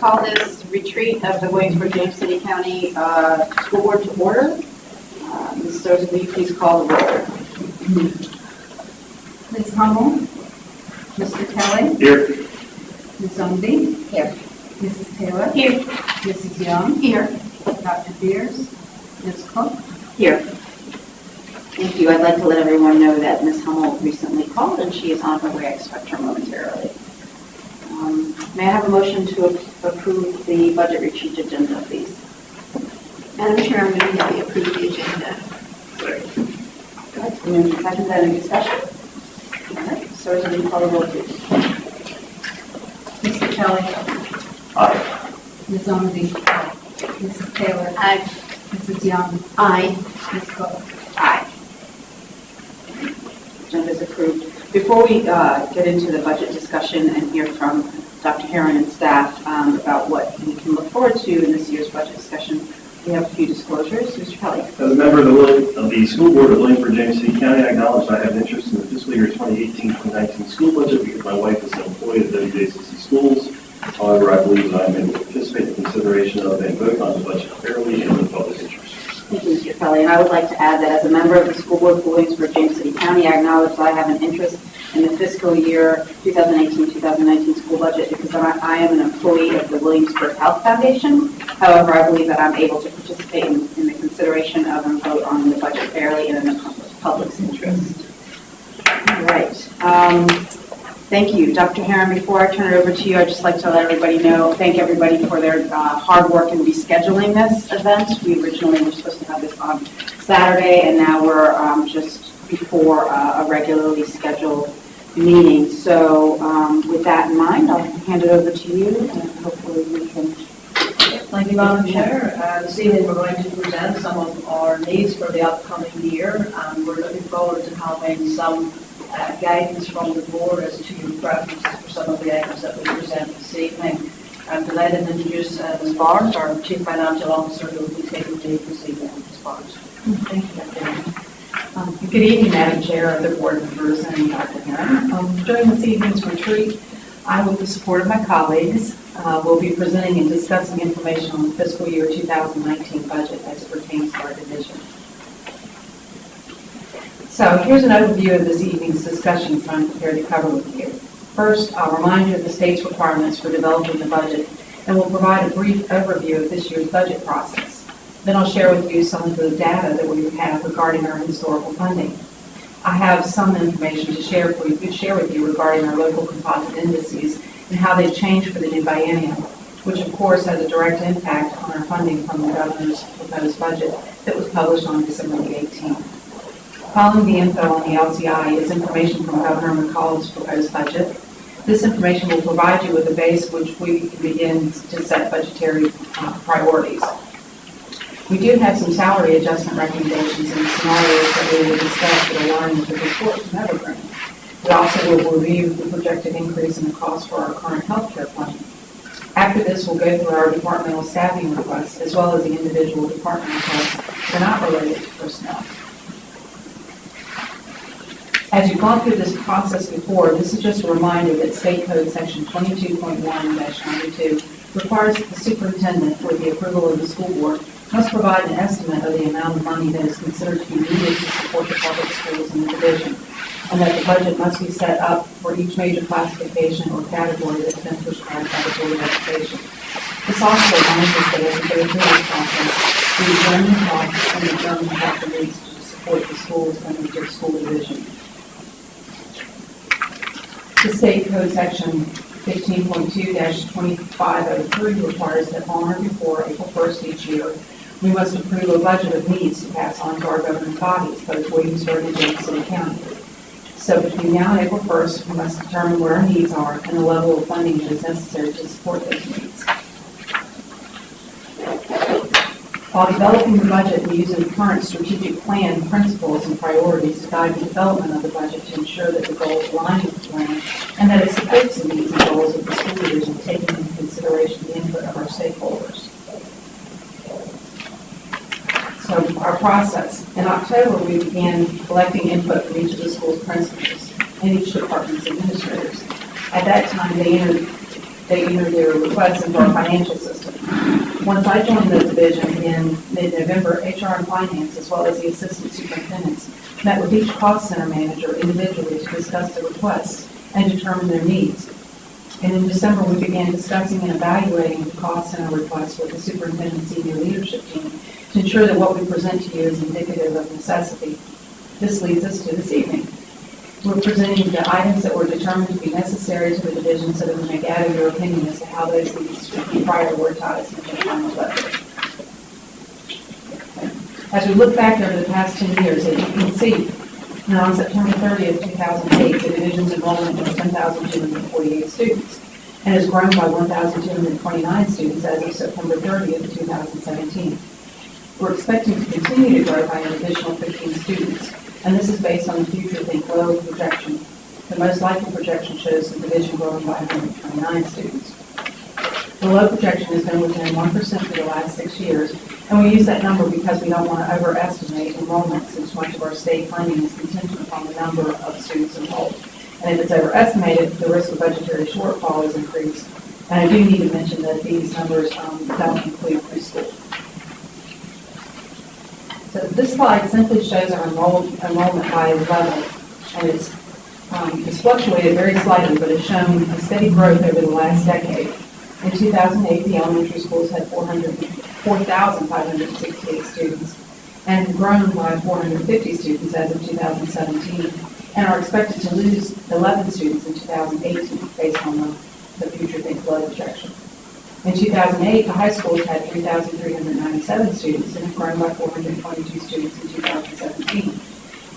call this retreat of the Williamsburg James City County uh, School Board to order. Uh, Ms. Sosa, will you please call the roll? Ms. Hummel? Mr. Kelly? Here. Ms. Zumby? Here. Mrs. Taylor? Here. Mrs. Young? Here. Dr. Beers? Ms. Cook? Here. Thank you. I'd like to let everyone know that Ms. Hummel recently called and she is on her way. I expect her momentarily. Um, May I have a motion to approve the budget retreat agenda, please? Madam Chair, I'm moving that we approve the agenda. Good. Moved and seconded, any discussion? All right, so will you call the roll, please? Mr. Kelly? Aye. Ms. Zumby? Mrs. Taylor? Aye. Mrs. Young? Aye. Ms. Cook? Aye. Agenda is approved. Before we uh, get into the budget discussion and hear from Dr. Herron and staff um, about what we can look forward to in this year's budget discussion, we have a few disclosures. Mr. Kelly? As a member of the, of the School Board of Williamsburg, James City County, I acknowledge I have an interest in the fiscal year 2018-2019 school budget because my wife is an employee of WJCC Schools. However, I believe that I am able to participate in consideration of and vote on the budget fairly and in the public interest. Thank you, Mr. Kelly. And I would like to add that as a member of the School Board of Williamsburg, James City County, I acknowledge that I have an interest in the fiscal year 2018-2019 school budget because I am an employee of the Williamsburg Health Foundation. However, I believe that I'm able to participate in in the consideration of and vote on the budget fairly and in the public's interest. All right. Um, Thank you. Dr. Herron, before I turn it over to you, I'd just like to let everybody know, thank everybody for their uh, hard work in rescheduling this event. We originally were supposed to have this on Saturday, and now we're um, just before uh, a regularly scheduled meeting. So um, with that in mind, I'll hand it over to you, and hopefully we can Thank you, Madam Chair. Uh, This evening, we're going to present some of our needs for the upcoming year, and we're looking forward to having some uh, guidance from the board as to your preferences for some of the items that we present this evening. I'm delighted to introduce uh, Ms. Barnes, our Chief Financial Officer, who will be taking the lead this evening. Ms. Barnes. Thank you. Um, Good evening, Madam Chair, other board members, and Dr. Herron. Um, During this evening's retreat, I, with the support of my colleagues, uh, will be presenting and discussing information on the fiscal year 2019 budget as it pertains to our division. So here's an overview of this evening's discussion I'm prepared to cover with you. First, I'll remind you of the state's requirements for developing the budget, and we'll provide a brief overview of this year's budget process. Then I'll share with you some of the data that we have regarding our historical funding. I have some information to share for you, share with you regarding our local composite indices and how they've changed for the new biennium, which of course has a direct impact on our funding from the governor's proposed budget that was published on December the 18th. Following the info on the LCI is information from Governor McAuliffe's proposed budget. This information will provide you with a base which we can begin to set budgetary uh, priorities. We do have some salary adjustment recommendations and scenarios that we will discuss that align with the report from Evergreen. We also will review the projected increase in the cost for our current healthcare plan. After this, we'll go through our departmental staffing requests as well as the individual department requests that are not related to personnel. As you've gone through this process before, this is just a reminder that State Code Section 22.1-92 requires that the superintendent, for the approval of the school board, must provide an estimate of the amount of money that is considered to be needed to support the public schools in the division, and that the budget must be set up for each major classification or category that's been prescribed by the Board of Education. This also us that as we go through this the costs and the needs to support the schools under the school division. The state code section 15.2-2503 requires that on or before April first each year, we must approve a budget of needs to pass on to our governing bodies, both Williamsburg and City County. So between now and April first, we must determine where our needs are and the level of funding that is necessary to support those needs. While developing the budget, we use the current strategic plan principles and priorities to guide the development of the budget to ensure that the goals align with the plan and that it supports the needs and goals of the school division, taking into consideration the input of our stakeholders. So our process, in October, we began collecting input from each of the school's principals and each department's administrators. At that time, they entered they enter their requests into our financial system. Once I joined the division in mid-November, HR and finance, as well as the assistant superintendents, met with each cost center manager individually to discuss the requests and determine their needs. And in December, we began discussing and evaluating the cost center requests with the superintendent senior leadership team to ensure that what we present to you is indicative of necessity. This leads us to this evening. We're presenting the items that were determined to be necessary to the division so that we may gather your opinion as to how those should be prioritized in the final budget. As we look back over the past 10 years, as you can see, now on September 30th, 2008, the division's enrollment was 1,248 students and has grown by 1,229 students as of September 30th, 2017. We're expecting to continue to grow by an additional 15 students, and this is based on the future Think Low projection. The most likely projection shows the division growing by 129 students. The low projection has been within 1% for the last six years, and we use that number because we don't want to overestimate enrollment since much of our state funding is contingent upon the number of students enrolled. And if it's overestimated, the risk of budgetary shortfall is increased. And I do need to mention that these numbers um, don't include preschool. So this slide simply shows our enrolled, enrollment by level, and it's, um, it's fluctuated very slightly, but it's shown a steady growth over the last decade. In 2008, the elementary schools had 400 4,568 students, and grown by 450 students as of 2017, and are expected to lose 11 students in 2018 based on the, the future Think Flow projection. In 2008, the high schools had 3,397 students and have grown by 422 students in 2017,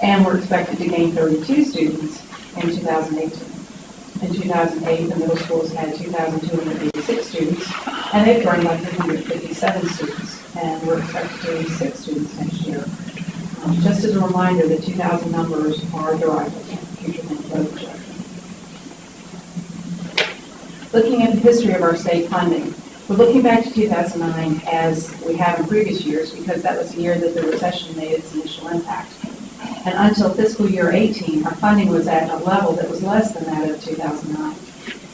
and were expected to gain 32 students in 2018. In 2008, the middle schools had 2,286 students, and they've grown by 357 students, and we're expected to lose six students next year. Um, Just as a reminder, the 2000 numbers are derived from future Think Flow projection. Looking at the history of our state funding, we're looking back to 2009 as we have in previous years because that was the year that the recession made its initial impact. And until fiscal year 18, our funding was at a level that was less than that of 2009.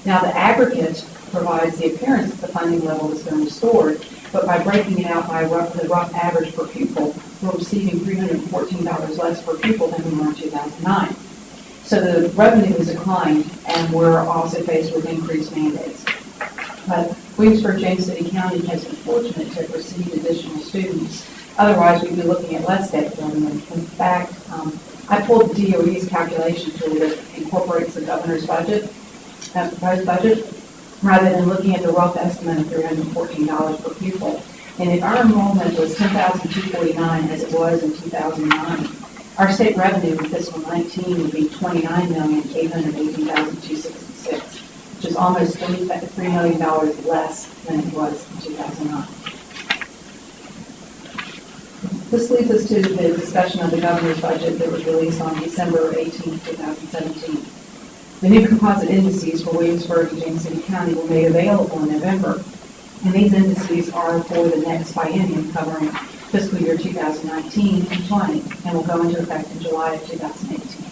Now, the aggregate provides the appearance that the funding level has been restored, but by breaking it out by rough, the rough average per pupil, we're receiving $314 less per pupil than we were in 2009. So the revenue has declined, and we're also faced with increased mandates. But Williamsburg, James City County has been fortunate to have received additional students. Otherwise, we'd be looking at less state revenue. In fact, um, I pulled the DOE's calculation tool that incorporates the governor's budget, uh, proposed budget, rather than looking at the rough estimate of $314 per pupil. And if our enrollment was 10,249 as it was in 2009, our state revenue in fiscal 19 would be 29,818,266, which is almost $3 million less than it was in 2009. This leads us to the discussion of the governor's budget that was released on December 18, 2017. The new composite indices for Williamsburg and James City County were made available in November, and these indices are for the next biennium covering fiscal year 2019 and 20, and will go into effect in July of 2018.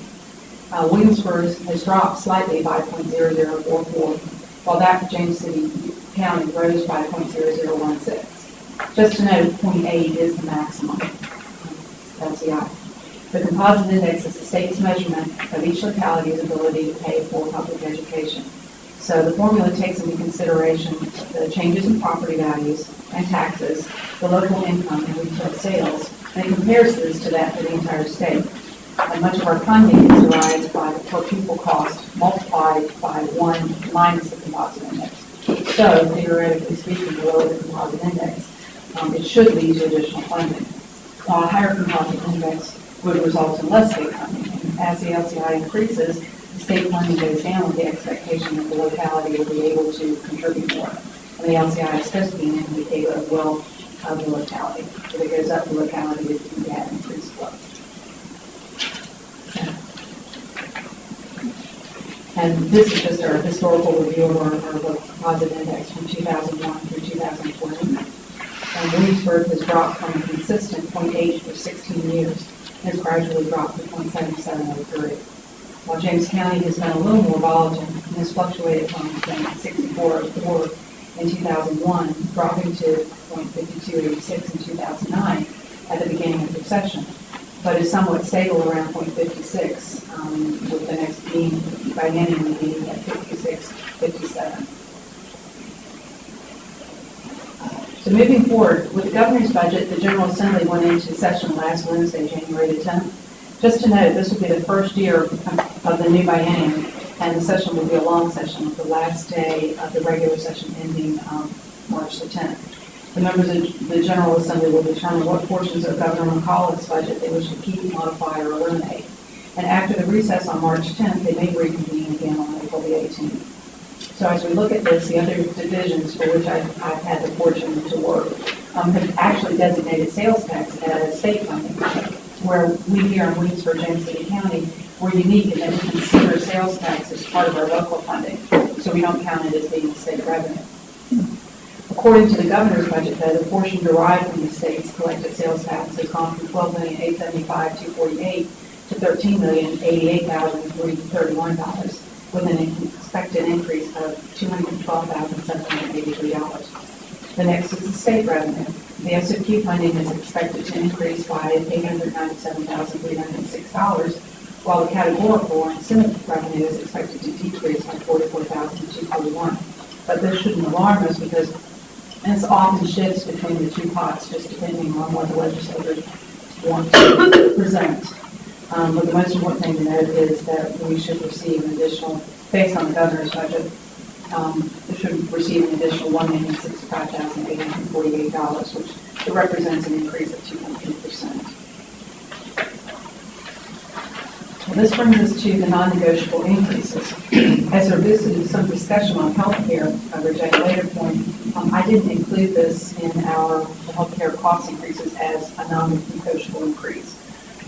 Uh, Williamsburg has dropped slightly by .0044, while that for James City County rose by .0016. Just to note, .8 is the maximum LCI. The composite index is the state's measurement of each locality's ability to pay for public education. So the formula takes into consideration the changes in property values and taxes, the local income and retail sales, and it compares this to that for the entire state. And much of our funding is derived by the per pupil cost multiplied by one minus the composite index. So theoretically speaking, the lower the composite index, um, it should lead to additional funding. While a higher composite index would result in less state funding. As the LCI increases, state funding goes down with the expectation that the locality will be able to contribute more. And the LCI is supposed an indicator of wealth of the locality. If it goes up, the locality is going to have increased wealth. And this is just our historical review of our, our composite index from 2001 through 2020. And Williamsburg has dropped from a consistent 0.8 for 16 years, and has gradually dropped to 0.77 over three. While James County has been a little more volatile, and has fluctuated from .6404 in 2001, dropping to .5286 in 2009 at the beginning of the recession, but is somewhat stable around .56, um, with the next being, by biennium being at 56, 57. So moving forward, with the governor's budget, the General Assembly went into session last Wednesday, January the 10th. Just to note, this will be the first year of the new biennium, and the session will be a long session, the last day of the regular session ending um, March the 10th. The members of the General Assembly will determine what portions of Governor McAuliffe's budget they wish to keep, modify, or eliminate. And after the recess on March 10th, they may reconvene again on April the 18th. So as we look at this, the other divisions for which I've, I've had the fortune to work um, have actually designated sales tax as state funding, where we here in Williamsburg, James City County, we're unique in that we consider sales tax as part of our local funding, so we don't count it as being state revenue. According to the governor's budget, though, the portion derived from the state's collected sales tax has gone from twelve million eight seventy-five two forty-eight to thirteen million eighty-eight thousand three thirty-one dollars, with an expected increase of two hundred twelve thousand seven hundred eighty-three dollars. The next is the state revenue. The SOQ funding is expected to increase by eight hundred ninety-seven thousand three hundred six dollars, while the categorical or incentive revenue is expected to decrease by forty-four thousand two forty-one. But this shouldn't alarm us because this often shifts between the two pots, just depending on what the legislators want to present. Um, but the most important thing to note is that we should receive an additional, based on the governor's budget, um, should receive an additional one million sixty-five thousand eight hundred forty-eight dollars, which represents an increase of two point three percent. Well, this brings us to the non-negotiable increases. As there visited some discussion on healthcare coverage at a later point, um, I didn't include this in our healthcare cost increases as a non-negotiable increase.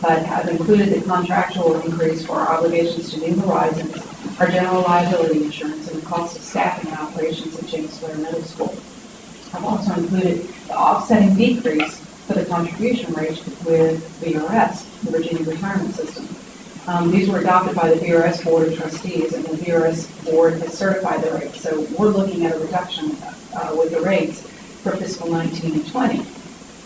But I've included the contractual increase for our obligations to New Horizons, our general liability insurance, and the cost of staffing and operations at James Blair Middle School. I've also included the offsetting decrease for the contribution rate with VRS, the Virginia Retirement System. Um, these were adopted by the VRS Board of Trustees, and the VRS Board has certified the rates. So we're looking at a reduction uh, with the rates for fiscal 19 and 20.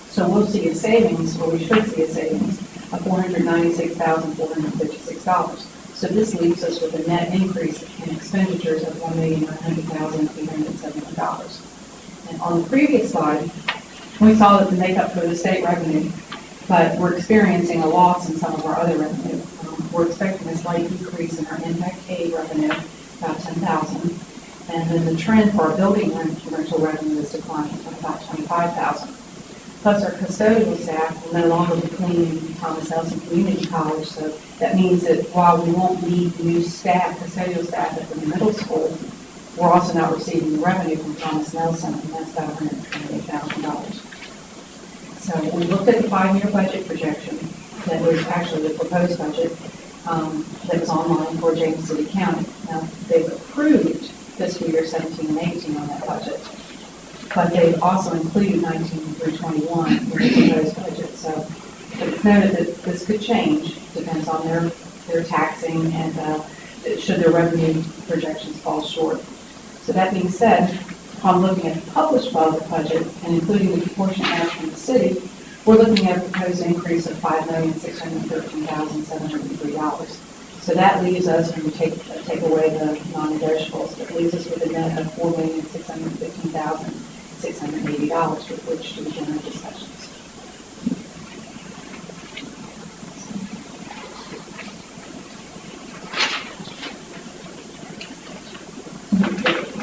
So we'll see a savings, or we should see a savings, of $496,456. So this leaves us with a net increase in expenditures of $1,100,871. And on the previous slide, we saw that the makeup for the state revenue, but we're experiencing a loss in some of our other revenue. Um, We're expecting a slight decrease in our impact aid revenue, about 10,000. And then the trend for our building rent- rental revenue is declining to about 25,000. Plus, our custodial staff will no longer be cleaning Thomas Nelson Community College, so that means that while we won't need new staff, custodial staff at the middle school, we're also not receiving the revenue from Thomas Nelson, and that's about $128,000. So we looked at the five-year budget projection that was actually the proposed budget um, that was online for James City County. Now, they've approved fiscal year 17 and 18 on that budget, but they've also included 19 through 21 in the proposed budget. So it's noted that this could change, depends on their, their taxing and uh, should their revenue projections fall short. So that being said, upon looking at the published budget and including the proportion asked from the city, we're looking at a proposed increase of five million, six hundred and thirteen thousand, seven hundred and three dollars. So that leaves us, when we take, take away the non-negotiables, it leaves us with a net of four million, six hundred and fifteen thousand, six hundred and eighty dollars with which to our discussions.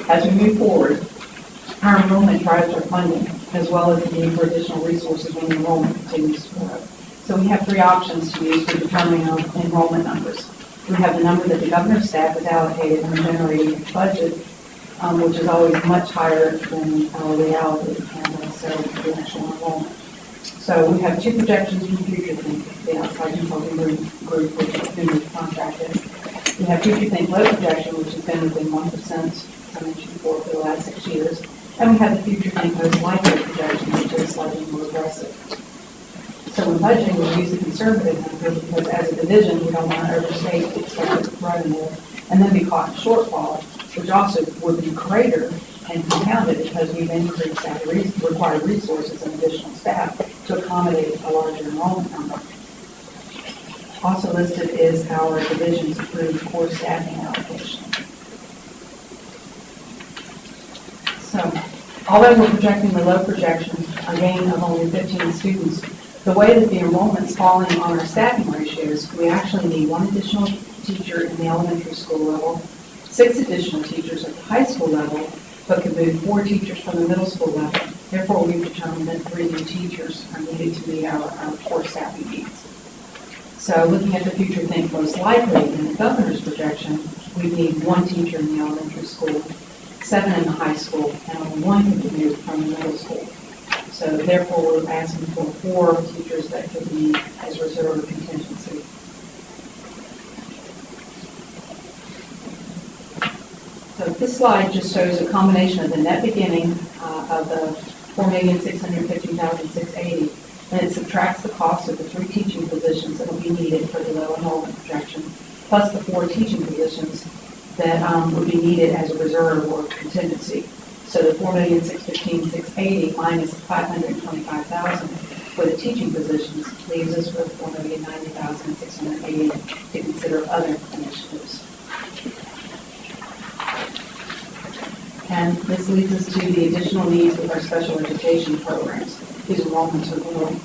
As we move forward, our enrollment drives our funding, as well as the need for additional resources when enrollment continues to grow. So we have three options to use for determining enrollment numbers. We have the number that the governor's staff has allocated in the generating budget, um, which is always much higher than our reality and also the actual enrollment. So we have two projections for the Future Think, the outside consulting group, group which is who the contract. We have Future Think low projection, which has been within one percent, as I mentioned before, for the last six years. And we have the Future Think most likely projection, which is slightly more aggressive. So when budgeting, we use the conservative number because as a division, we don't want to overstate expected revenue and then be caught shortfall which also would be greater and compounded because we've increased our re- required resources and additional staff to accommodate a larger enrollment number. Also listed is our division's approved core staffing allocation. So, although we're projecting the low projection, a gain of only 15 students, the way that the enrollment's falling on our staffing ratios, we actually need one additional teacher in the elementary school level, six additional teachers at the high school level, but could move four teachers from the middle school level. Therefore, we've determined that three new teachers are needed to meet our, our core staffing needs. So looking at the future, think most likely in the governor's projection, we need one teacher in the elementary school, seven in the high school, and only one moved from the middle school. So therefore, we're asking for four teachers that could be as reserve contingency. So this slide just shows a combination of the net beginning uh, of the four million six hundred fifty thousand six eighty, and it subtracts the cost of the three teaching positions that will be needed for the low enrollment projection, plus the four teaching positions that um, would be needed as a reserve or contingency. So the four million six fifteen six eighty minus five hundred twenty-five thousand for the teaching positions leaves us with four million ninety thousand six hundred eighty to consider other initiatives. And this leads us to the additional needs with our special education programs. These enrollments are growing.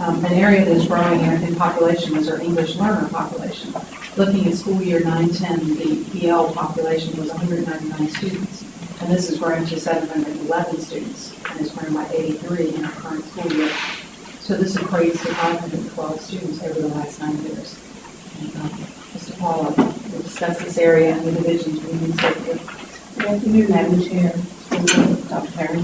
Um, An area that is growing in in population is our English learner population. Looking at school year 9-10, the EL population was 199 students, and this is growing to 711 students, and has growing by 83 in our current school year. So this equates to 512 students over the last nine years. And, um, Mr. Paula will discuss this area and the divisions we need to Afternoon, Madam Chair, Dr. Perry.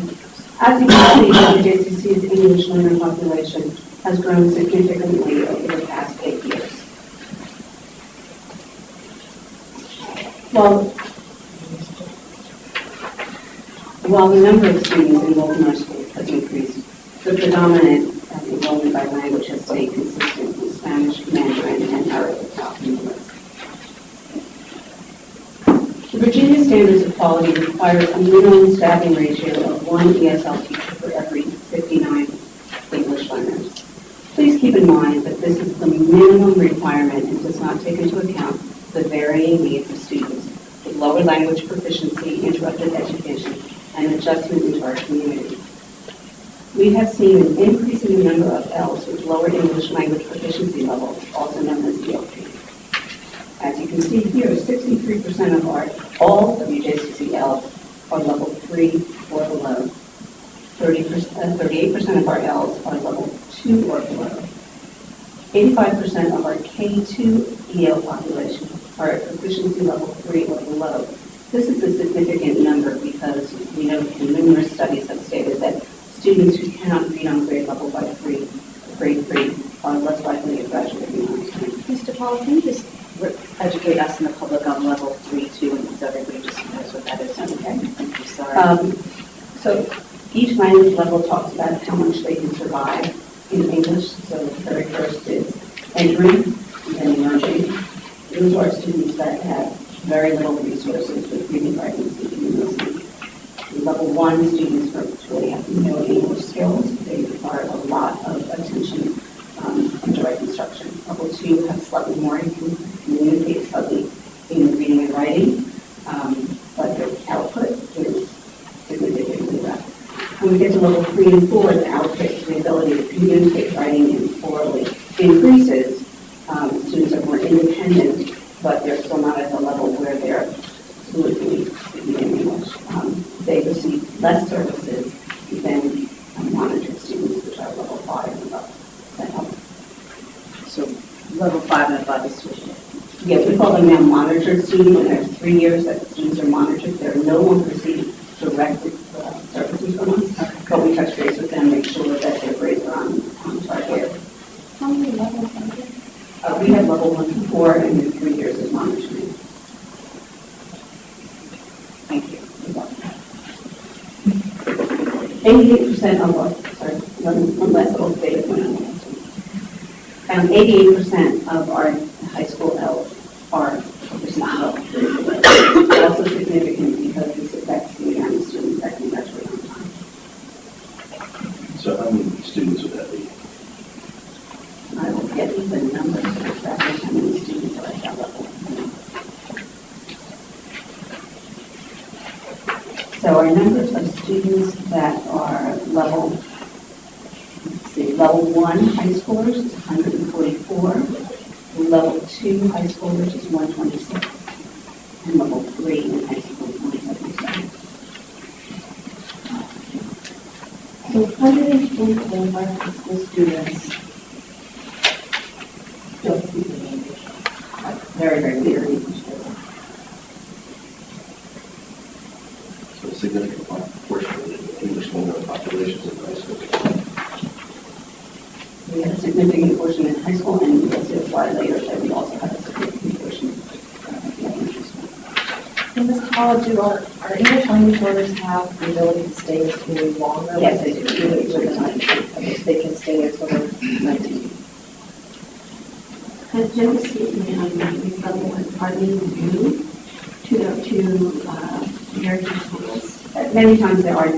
As you can see, the JCC's English learner population has grown significantly over the past eight years. While, while the number of students enrolled in our schools has increased, the predominant uh, enrollment by language has stayed consistent with Spanish, Mandarin, and Arabic in the list. The Virginia Standards of Quality requires a minimum staffing ratio of one ESL teacher for every 59 English learners. Please keep in mind that this is the minimum requirement and does not take into account the varying needs of students with lower language proficiency, interrupted education, and adjustment into our community. We have seen an increase in the number of ELs with lower English language proficiency levels, also known as ELP. As you can see here, 63% of our, all WJCC ELs are level three or below. 30%, uh, 38% of our ELs are level two or below. 85% of our K2 EL population are at proficiency level three or below. This is a significant number because we know from numerous studies have stated that students who cannot read on grade level by three, grade three, are less likely to graduate beyond time. Mr. Paul, can you just educate us and the public on level three, two, and so everybody just knows what that is? Okay. Sorry. Um, So each language level talks about how much they can survive in English. So the very first is entry, and then emerging. Those are students that have very little resources with reading, writing, speaking, and listening. Level one, students really have no English skills. They require a lot of attention um, and direct instruction. Level two have slightly more, and can communicate slightly in reading and writing, um, but their output is significantly less. When we get to level three and four, the output, the ability to communicate writing and orally increases. Um, Students are more independent, but they're still not at the level where they're fluently speaking in English. Um, They receive less services than um, monitored students, which are level five and above. That helps. So level five and above is switching. Yeah, we call them now monitored students, and there's three years that times there are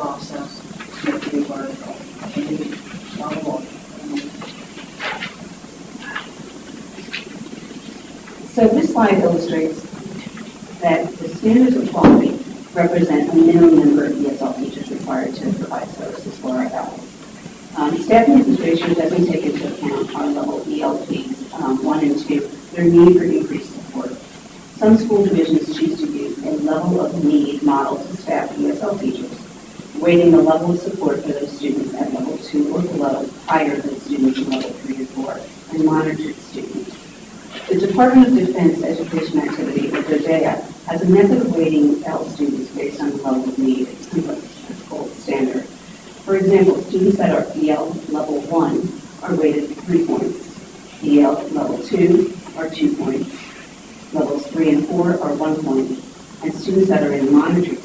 process. So this slide illustrates that the standards of quality represent a minimum number of ESL teachers required to provide services for our adults. Um, staffing considerations doesn't take into account our level ELPs um, 1 and 2, their need for increased support. Some school divisions choose to use a level of need model weighting the level of support for those students at level two or below higher than students in level three or four, and monitored students. The Department of Defense Education Activity, or DODEA, has a method of weighting EL students based on the level of need. It's kind a gold standard. For example, students that are EL level one are weighted three points. EL level two are two points. Levels three and four are one point. And students that are in monitored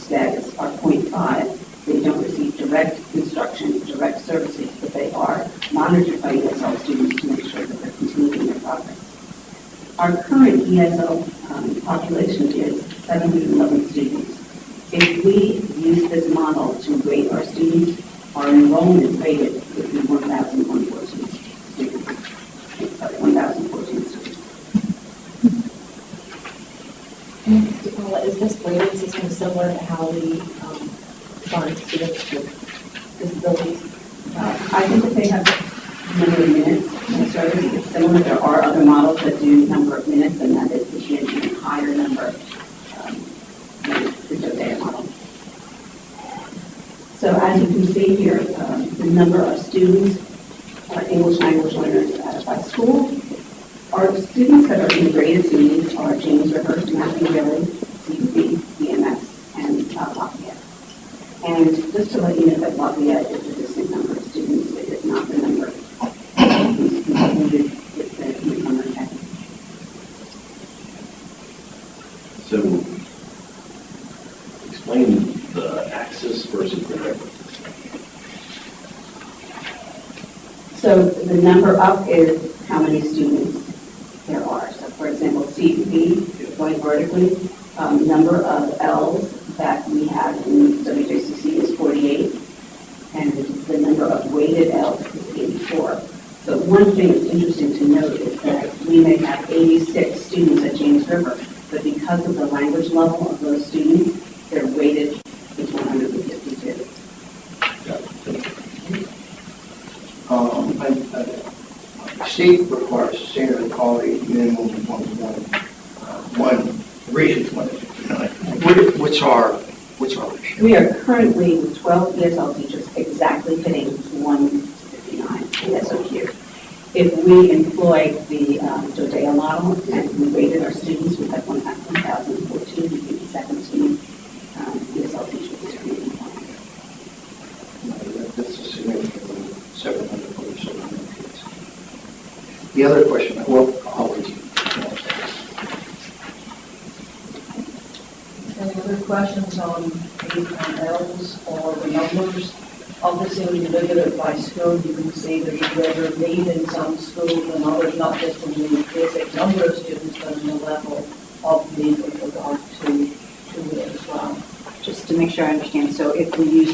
we employ the um, DODEA model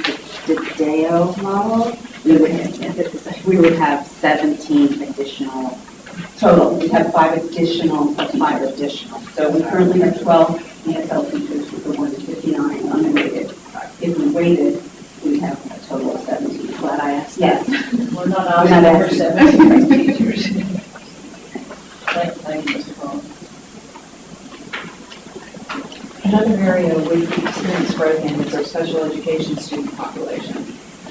the DODEA model, we would, we would have 17 additional total. We have five additional plus five additional. So we currently have 12 ESL teachers with the 1 to 59. If we waited, we have a total of 17. Glad I asked. Yes. We're not asking for 17. Another area we experience growth in is our special education student population.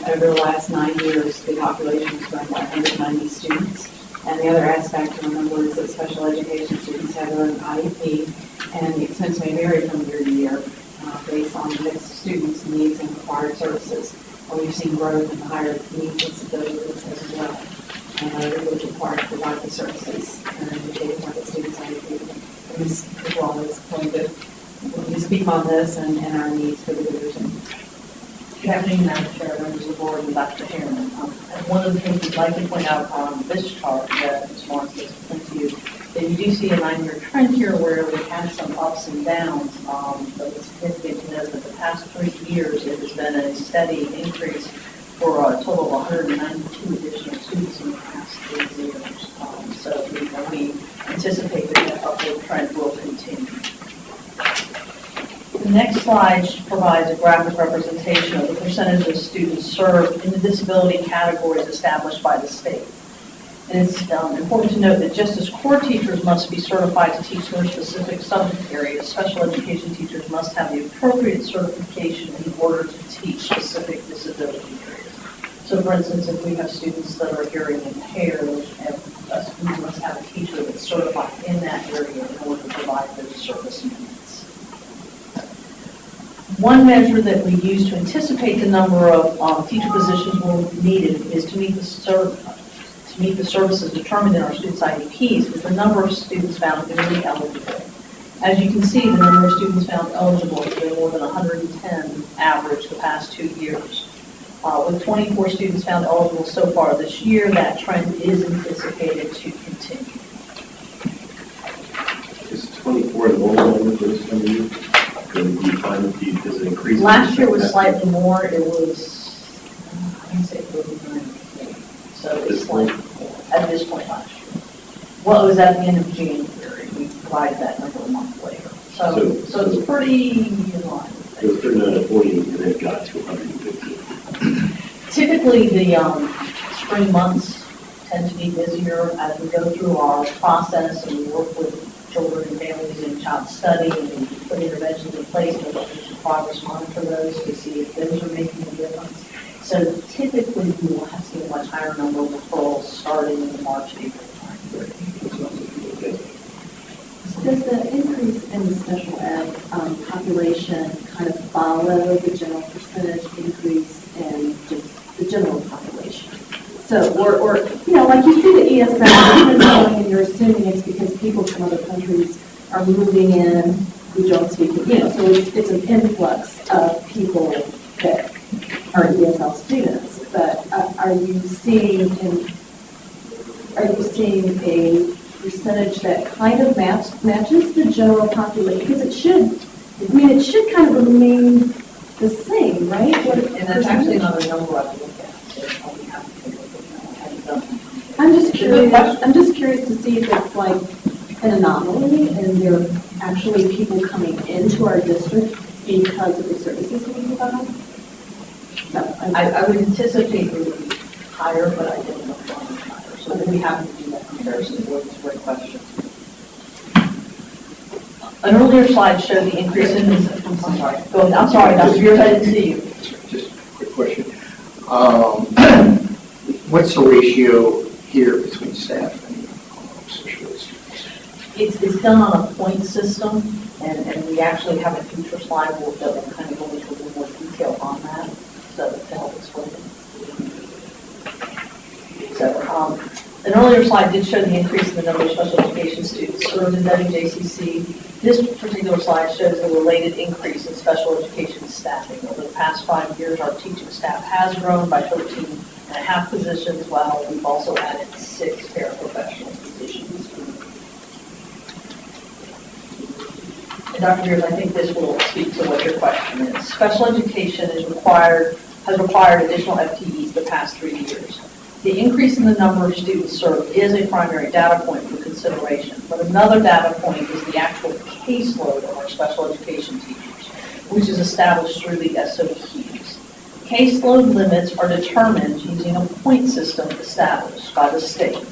Over the last nine years, the population has grown by 190 students. And the other aspect to remember is that special education students have their own IEP, and the expense may vary from year to year uh, based on the mix of students' needs and required services. And we've seen growth in the higher needs disabilities as well. And are really required to provide the services and indicating what the students' IEP. And Ms. Wallace pointed when speak on this and, and our needs for the division. Good afternoon, Madam Chair, members of the board, and Dr. Harriman. Um, And one of the things we'd like to point out on this chart that Ms. Lawrence has presented to you, that you do see a nine-year trend here where we have some ups and downs. Um, But it's significant to note that the past three years, it has been a steady increase for a total of 192 additional students in the past three years. Um, So we we anticipate that that upward trend will continue. The next slide provides a graphic representation of the percentage of students served in the disability categories established by the state. And it's um, important to note that just as core teachers must be certified to teach their specific subject areas, special education teachers must have the appropriate certification in order to teach specific disability areas. So for instance, if we have students that are hearing impaired, we must have a teacher that's certified in that area in order to provide those service minutes. One measure that we use to anticipate the number of um, teacher positions will be needed is to meet the to meet the services determined in our students' IEPs, is the number of students found newly eligible. As you can see, the number of students found eligible has been more than 110 average the past two years. Uh, With 24 students found eligible so far this year, that trend is anticipated to continue. Is 24 the normal number for this year? Do you find that the, does it increase? Last year was slightly more, it was, I say thirty-nine, so it's slightly more at this point last year. Well, it was at the end of January, we provided that number a month later. So, So- so it's pretty in line. It was 39 to 40, and then it got to 150. Typically, the um, spring months tend to be busier as we go through our process and we work with children and families in child study and put interventions in place and we'll to progress monitor those to see if those are making a difference. So typically, we will have seen a much higher number of referrals starting in the March, April timeframe. Does the increase in the special ed um, population kind of follow the general percentage increase in just the general population? So, or, or, you know, like you see the ESL, it's growing, and you're assuming it's because people from other countries are moving in who don't speak, you know, so it's, it's an influx of people that are ESL students. But uh, are you seeing in, are you seeing a percentage that kind of match, matches the general population? Because it should, I mean, it should kind of remain the same, right? What And that's actually not a number I can look at, so I'll be happy to look at that. I haven't done that. I'm just It's a good curious. I'm just curious to see if it's like an anomaly and there are actually people coming into our district because of the services we provide. So, I, I would anticipate it would be higher, but I don't know if it's higher, so we have to do that. comparison. Board, it's a great question. An earlier slide showed the increase in, I'm sorry, go ahead, I'm sorry, Dr. Beers, I didn't see you. Just a quick question. Um, What's the ratio here between staff and? It's, it's done on a point system, and, and we actually have a future slide that will kind of go into a little more detail on that, so to help explain it. So, um, an earlier slide did show the increase in the number of special education students served in WJCC. This particular slide shows the related increase in special education staffing. Over the past five years, our teaching staff has grown by 13 and a half positions, while we've also added six paraprofessional positions. And Dr. Beers, I think this will speak to what your question is. Special education is required, has required additional FTEs the past three years. The increase in the number of students served is a primary data point for consideration, but another data point is the actual caseload of our special education teachers, which is established through the SOQs. Caseload limits are determined using a point system established by the state.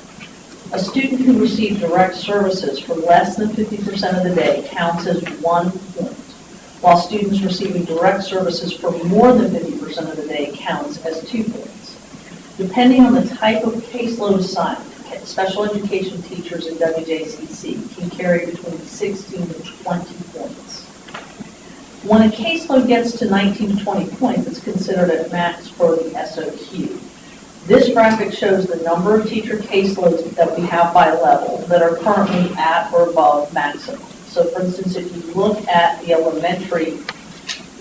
A student who receives direct services for less than 50% of the day counts as one point, while students receiving direct services for more than 50% of the day counts as two points. Depending on the type of caseload assigned, special education teachers in WJCC can carry between 16 and 20 points. When a caseload gets to 19 to 20 points, it's considered a max for the SOQ. This graphic shows the number of teacher caseloads that we have by level that are currently at or above maximum. So for instance, if you look at the elementary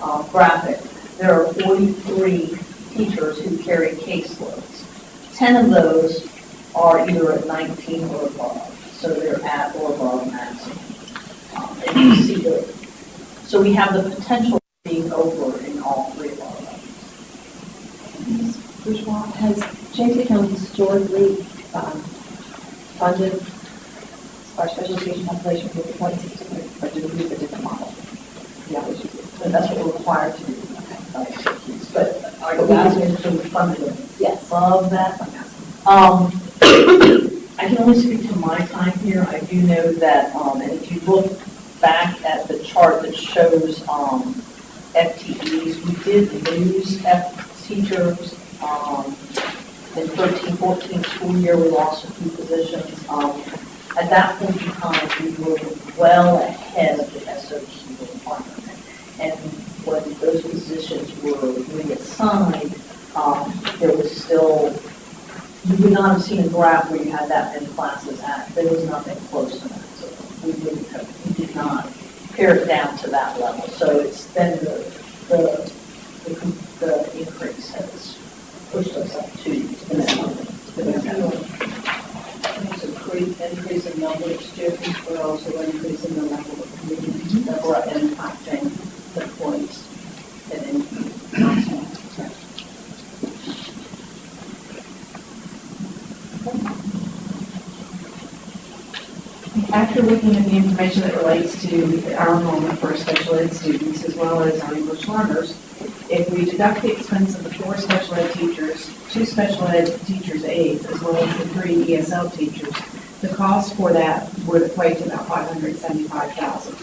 uh, graphic, there are 43 teachers who carry caseloads. 10 of those are either at 19 or above, so they're at or above maximum. Um, And you see the, so we have the potential of being over in all three of our levels. Ms. Bourgeois, has James County historically um, funded our special education population with the point system, or do we use a different model? Yeah, we should do. And that's what we're required to do. Okay. But are you asking if we funded Yes. Love that? Um, I can only speak to my time here. I do know that, um, and if you look back at the chart that shows, um, FTEs, we did lose F teachers, um, in 13, 14 school year, we lost a few positions. Um, at that point in time, we were well ahead of the SOQ requirement. And when those positions were reassigned, um, there was still, you would not have seen a graph where you had that many classes at, there was nothing close to that. So we didn't have, did not pare it down to that level. So it's then the, the, the, the increase has pushed us up to the next level. There's a increase, in number of students, but also increase in the level of community mm-hmm. that we're impacting the points and then. After looking at the information that relates to our enrollment for special ed students as well as our English learners, if we deduct the expense of the four special ed teachers, two special ed teachers aides, as well as the three ESL teachers, the cost for that would equate to about five hundred seventy-five thousand.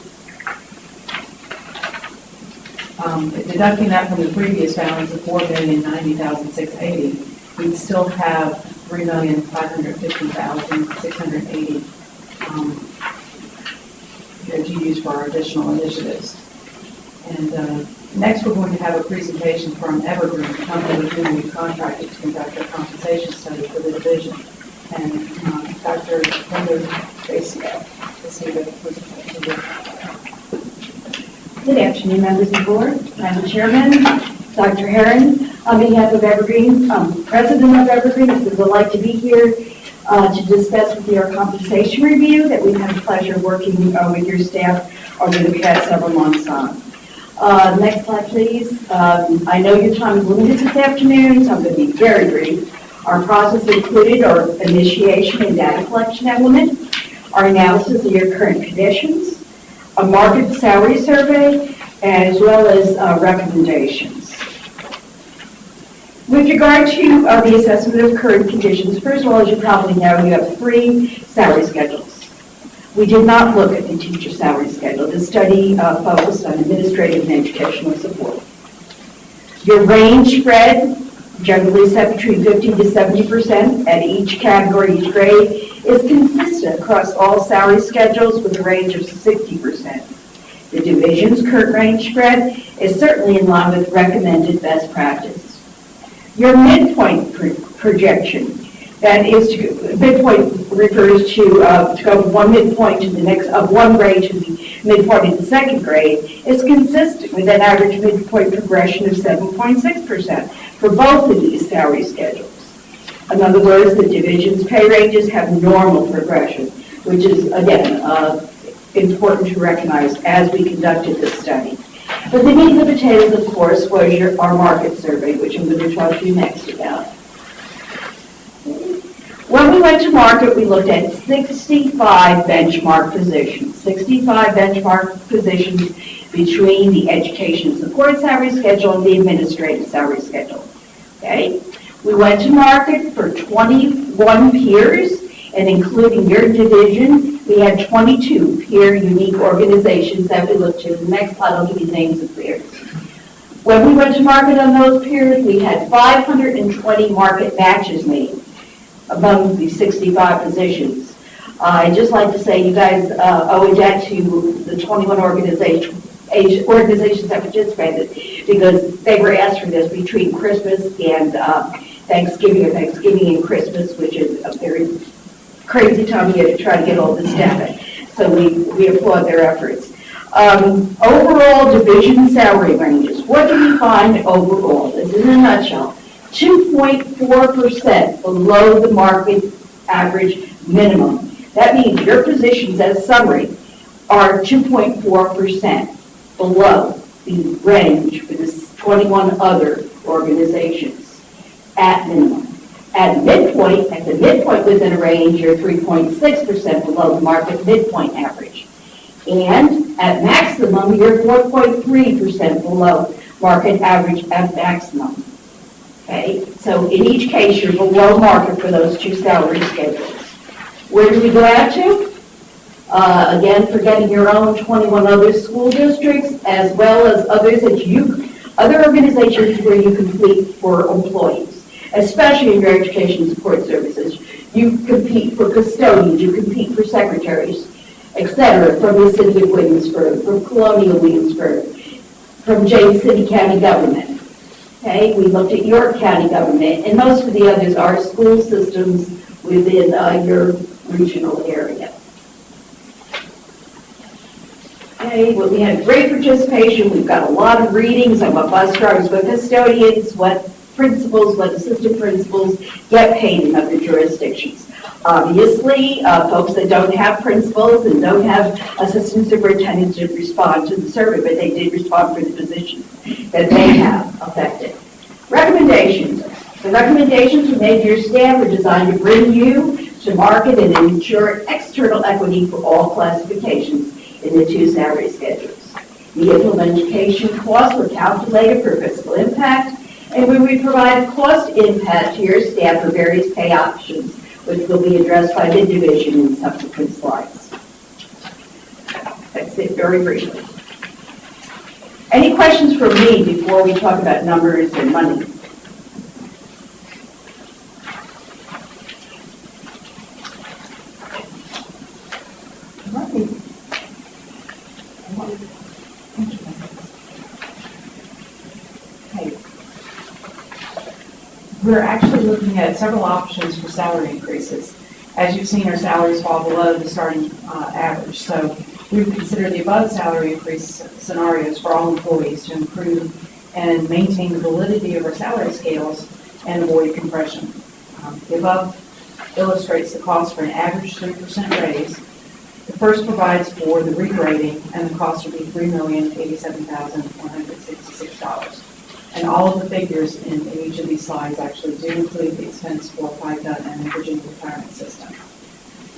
Um, deducting that from the previous balance of four million ninety thousand six eighty, we'd still have three million five hundred fifty thousand six hundred eighty um, that you use for our additional initiatives. And uh, next, we're going to have a presentation from Evergreen, a company with whom we contracted to conduct a compensation study for the division. And uh, Dr. Linda Tracy, to see the presentation. Good afternoon, members of the board, Madam Chairman, Dr. Herron. On behalf of Evergreen, um, President of Evergreen, it's a delight to be here uh, to discuss with you our compensation review that we've had the pleasure of working uh, with your staff over the past several months on. Uh, Next slide, please. Um, I know your time is limited this afternoon, so I'm going to be very brief. Our process included our initiation and data collection element, our analysis of your current conditions, a market salary survey, as well as uh, recommendations. With regard to uh, the assessment of current conditions, first of all, as you probably know, you have three salary schedules. We did not look at the teacher salary schedule. The study uh, focused on administrative and educational support. Your range spread, generally set between 50 to 70% at each category, each grade, is consistent across all salary schedules with a range of 60%. The division's current range spread is certainly in line with recommended best practice. Your midpoint pro- projection, that is, to midpoint refers to, uh, to go from one midpoint to the next, of one grade to the midpoint in the second grade, is consistent with an average midpoint progression of 7.6% for both of these salary schedules. In other words, the division's pay ranges have normal progression, which is, again, uh, important to recognize as we conducted this study. But the meat and the potatoes, of course, was your, our market survey, which I'm going to talk to you next about. When we went to market, we looked at 65 benchmark positions, 65 benchmark positions between the education support salary schedule and the administrative salary schedule. Okay? We went to market for 21 peers, and including your division, we had 22 peer unique organizations that we looked to. The next slide, I'll give you names of peers. When we went to market on those peers, we had 520 market matches made among the 65 positions. Uh, I'd just like to say you guys uh, owe a debt to the 21 organization- organizations that participated because they were asked for this between Christmas and uh, Thanksgiving, or Thanksgiving and Christmas, which is a very crazy time of year to try to get all this data. So we, we applaud their efforts. Um, Overall division salary ranges, what do we find overall? This is in a nutshell. 2.4% below the market average minimum. That means your positions as summary are 2.4% below the range for the 21 other organizations at minimum. At midpoint, at the midpoint within a range, you're 3.6% below the market midpoint average. And at maximum, you're 4.3% below market average at maximum. Okay, so in each case, you're below market for those two salary schedules. Where do we go out to? Uh, again, forgetting your own 21 other school districts, as well as others that you, other organizations where you compete for employees, especially in your education support services. You compete for custodians, you compete for secretaries, et cetera, from the city of Williamsburg, from Colonial Williamsburg, from James City County government. Okay, we looked at York County government, and most of the others are school systems within uh, your regional area. Okay, well, we had great participation, we've got a lot of readings on what bus drivers, what custodians, what principals, what assistant principals get paid in other jurisdictions. Obviously, uh, folks that don't have principals and don't have assistant superintendents did respond to the survey, but they did respond for the positions that they have affected. Recommendations. The recommendations we made to your staff are designed to bring you to market and ensure external equity for all classifications in the two salary schedules. The implementation costs were calculated for fiscal impact, and we would provide cost impact to your staff for various pay options, which will be addressed by the division in subsequent slides. That's it very briefly. Any questions for me before we talk about numbers and money? We're actually looking at several options for salary increases. As you've seen, our salaries fall below the starting uh, average, so we would consider the above salary increase scenarios for all employees to improve and maintain the validity of our salary scales and avoid compression. Um, The above illustrates the cost for an average 3% raise. The first provides for the regrading, and the cost would be $3,087,166. And all of the figures in in each of these slides actually do include the expense for FICA and the Virginia retirement system.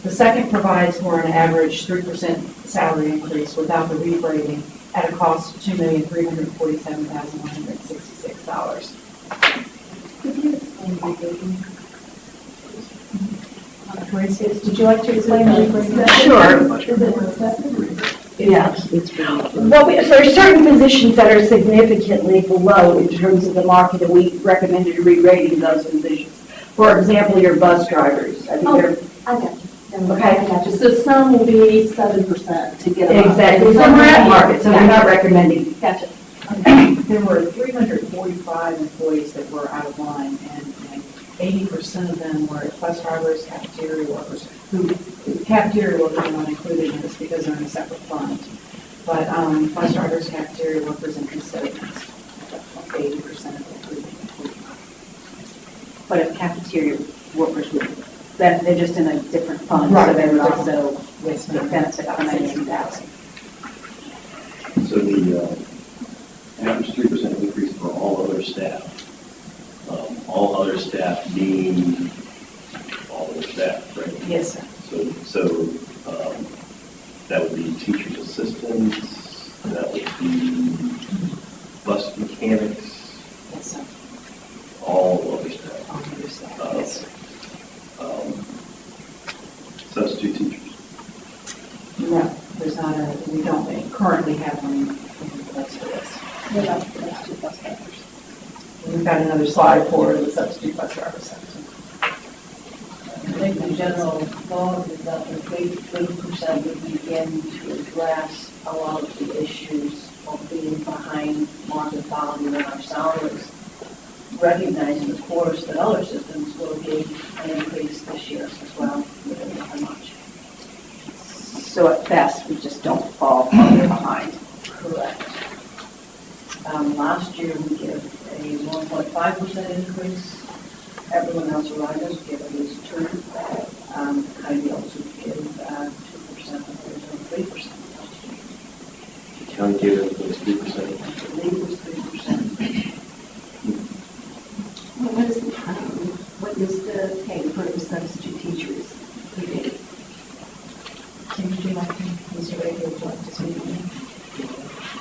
The second provides for an average 3% salary increase without the regrading at a cost of $2,347,166. For instance, did you like to explain the regrading? Sure. Is it? Yeah. Well, we- there are certain positions that are significantly below in terms of the market, and we recommended regrading those positions. For example, your bus drivers. I think oh, they're I got you. Okay. I got you. So some will be seven percent to get them up. Exactly, some are at market, so we're not recommending. Gotcha. There were 345 employees that were out of line, and and 80% of them were bus drivers, cafeteria workers, who, cafeteria workers are not included in this because they're in a separate fund. But um, bus drivers, cafeteria workers, and custodians, 80% of them. But if cafeteria workers would, that, they're just in a different fund, so they would also get ma'am. benefit from eighteen thousand. So the uh, average three percent increase for all other staff, um, all other staff being all other staff, right? Yes, sir. So, so um, that would be teachers' assistants, that would be bus mechanics, Yes, sir. all other staff. On the other side. Uh, Yes, sir. um, Substitute teachers. No, there's not a, we don't currently have one in place for this. What about the bus bus drivers? We've got another slide for the substitute bus driver section. I think the general thought is that the three, three percent would begin to address a lot of the issues of being behind market value in our salaries. Recognizing, of course, that other systems will give an increase this year as well, much. So at best, we just don't fall farther behind. Correct. Um, last year, we give a one point five percent increase. Everyone else around us give at least two. Um, Heidi also give, uh, two percent, and three percent last year. The county gave it was three percent. I believe it was three percent. Well, What is, the, um, what is the pay for the substitute teachers? We did. Kim, would you like to, Mr. Ray, would you like to speak on that?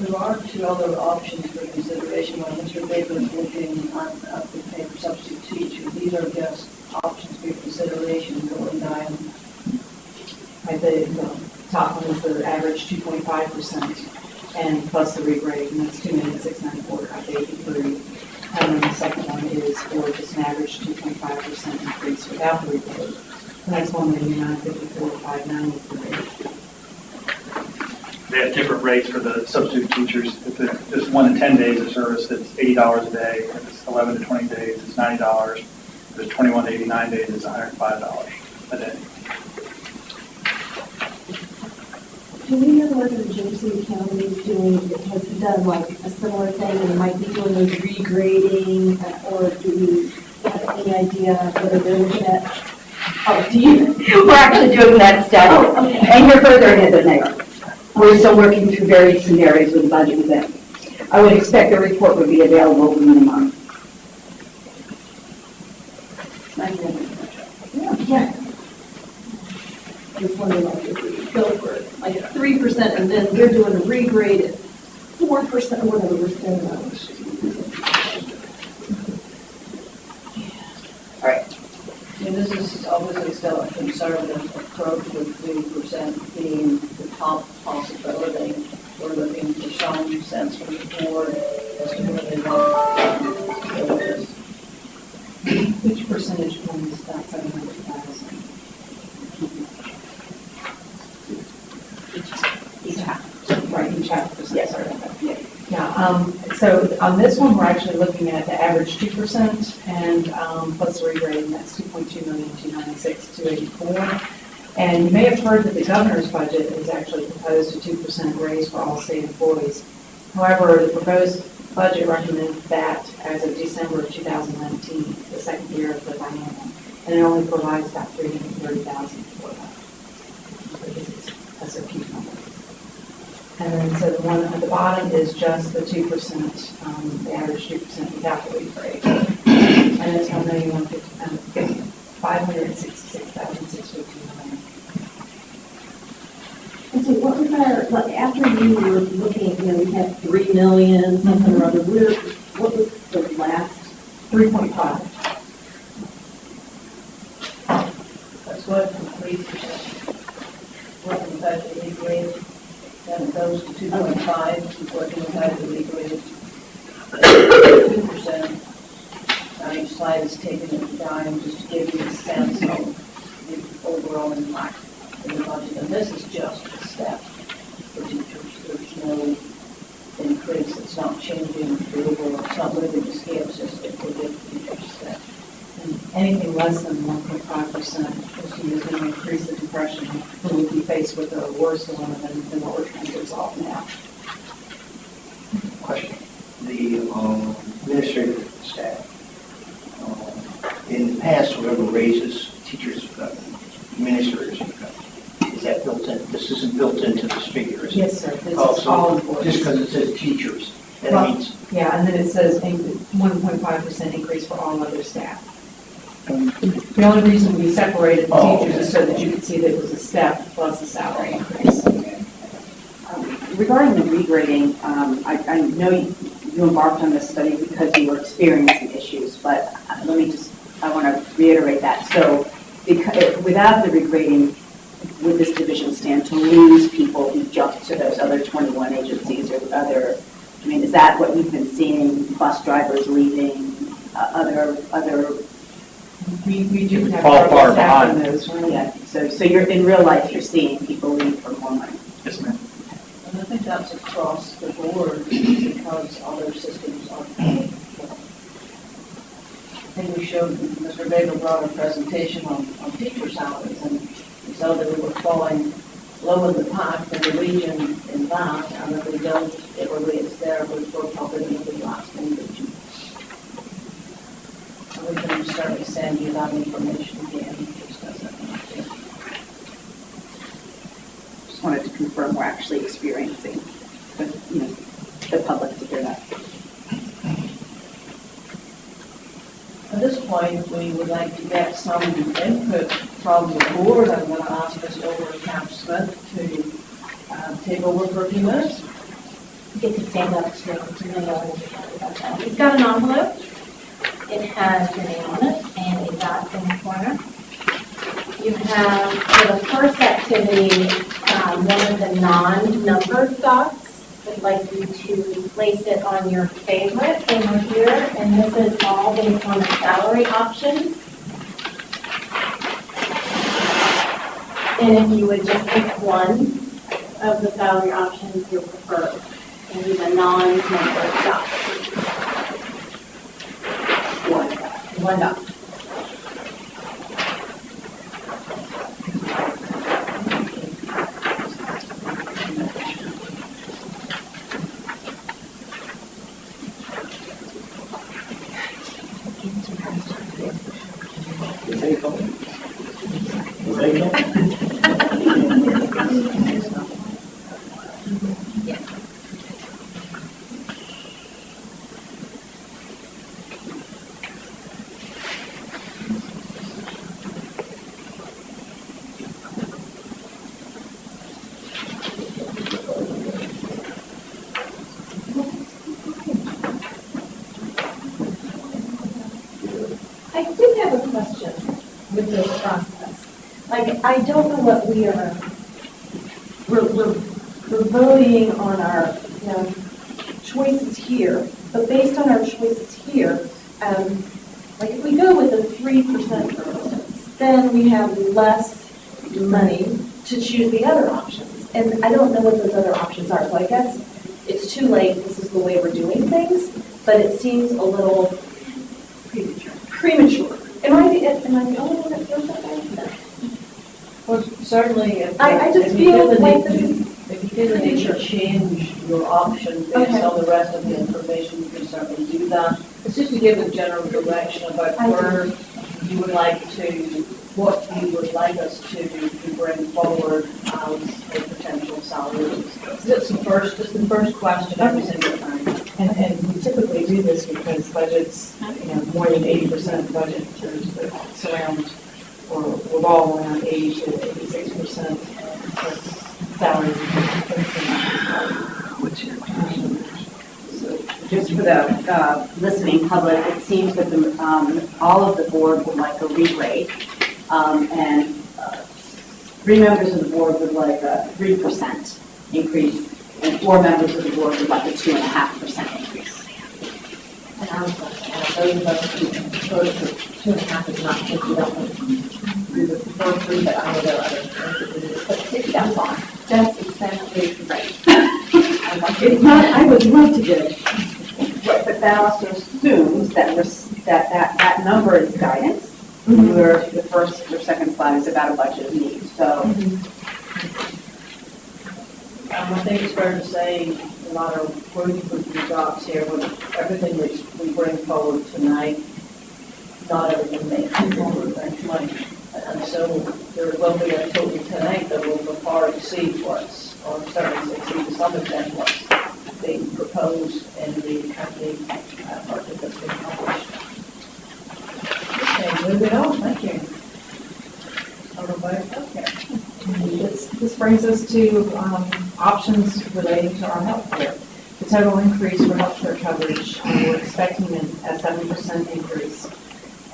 There are two other options for consideration when Mr. Baker is looking at, at the pay for substitute teachers. These are just options for consideration going down. Right, the, the top one is the average two point five percent, and plus the regrade, and that's two five eighty-three. And then the second one is for just an average two point five percent increase without the regrade. And that's one five ninety-three. They have different rates for the substitute teachers. If it's one to 10 days of service, it's $80 a day. If it's 11 to 20 days, it's $90. If it's 21 to 89 days, it's $105 a day. Do we know whether James County is doing, has done like a similar thing and might be doing a regrading? uh, Or do we have any idea whether they're looking at, Oh, do you, we're actually doing that study, Oh, okay. and you're further ahead than they are. We're still working through various scenarios with the budget. I would expect the report would be available within a month. yeah. I was wondering like if we go for like a three percent and then they're doing 2%, and um, plus the regrading, that's 2.2 million, 296, 284. And you may have heard that the governor's budget has actually proposed a 2% raise for all state employees. However, the proposed budget recommends that as of December of 2019, the second year of the biennial, and it only provides about 330000 And then, so the one at the bottom is just the two percent, um, the average two percent without the rate. And it's one million, one fifty, um, five hundred and sixty-six thousand, six fifty-nine. And so what was our, like, after you were looking, you know, we had three million, something or other, where, what was the last? Three point five. That's what completes what the budget regrade, then it those 2.5, the working entirely degree. 2% on each slide is taken at the time just to give you a sense of the overall impact in the budget. And this is just a step for teachers. There's no increase. It's not changing the overall, it's not moving the scale system for the teachers' step. And anything less than 1.5% is going to increase the depression when we be faced with a worse dilemma than, than what we're trying to resolve now. Question. The um, administrative staff. Um, in the past, whoever raises teachers have gotten, administrators have. Is that built in? This isn't built into this figure, is Yes, sir. This oh, is so all. Just because it says teachers, that well, means. Yeah, and then it says 1.5% increase for all other staff. The only reason we separated the teachers is so that you could see that it was a step plus a salary increase. Um, Regarding the regrading, um, I, I know you you embarked on this study because you were experiencing issues, but uh, let me just, I want to reiterate that. So because, without the regrading, would this division stand to lose people who jump to those other 21 agencies or other, I mean, is that what you've been seeing, bus drivers leaving, uh, other, other, We, we do have. Fall far staff in behind. those, right? yeah, so, so you're, in real life, you're seeing people leave for more money? Yes, ma'am. And I think that's across the board because other systems are. I think we showed, Mr. Vega brought a presentation on, on teacher salaries and we saw that we were falling low in the pack in the region in that, and if we don't, it will raise there, we will probably going to be the last in the region. And we can certainly send you that information again, just as a. Just wanted to confirm we're actually experiencing, the you know, the public to hear that. At this point, we would like to get some input from the board. I'm going to ask Ms. Over Camp Smith to uh, take over for a few minutes. get to stand up so you know about that. It's got an envelope. It has your name on it and a dot in the corner. You have, for the first activity, um, one of the non-numbered dots. I'd like you to place it on your favorite over here, and this is all based on the salary options. And if you would just pick one of the salary options you prefer, and use a non-numbered dot. One dot. One dot. Is they coming? Is they coming? I did have a question with this process. Like, I don't know what we are, we're, we're, we're voting on our, you know, choices here, but based on our choices here, um, like if we go with three percent for instance, then we have less money to choose the other options. And I don't know what those other options are, so I guess it's too late, this is the way we're doing things, but it seems a little Premature. premature. Am I, the am I the only one that feels that way? Well, if I- I just if you feel feel the like need this to- If you feel the need to change your option based Okay. on the rest of the information, you can certainly do that. It's just to give a general direction about I where you would like to, what you would like us to, to bring forward as a potential salary. It's the first, it's the first question every single time. And, and we typically do this because budgets, you know, more than eighty percent of the budget surround or revolve around eighty to eighty-six percent salary. What's your question? Just for the uh, listening public, it seems that the, um, all of the board would like a re-rate, um, and uh, three members of the board would like a 3% increase, and four members of the board would like a 2.5% increase. And I was like, those of us who voted for 2.5 is not 50 but that. That's exactly right. not, I would love to get it. But, that also assumes that, that, that that number is guidance, mm -hmm. where the first or second slide is about a budget of needs. So mm -hmm. um, I think it's fair to say a lot of room for jobs here with everything that we bring forward tonight not everything makes people. And so there will be a total tonight that will far exceed what's, or certainly exceed to some extent what's being proposed in the company uh, budget that's been published. Okay, moving on, thank you. Healthcare. This, this brings us to um, options relating to our health care. The total increase for health care coverage, we're expecting a a seven percent increase.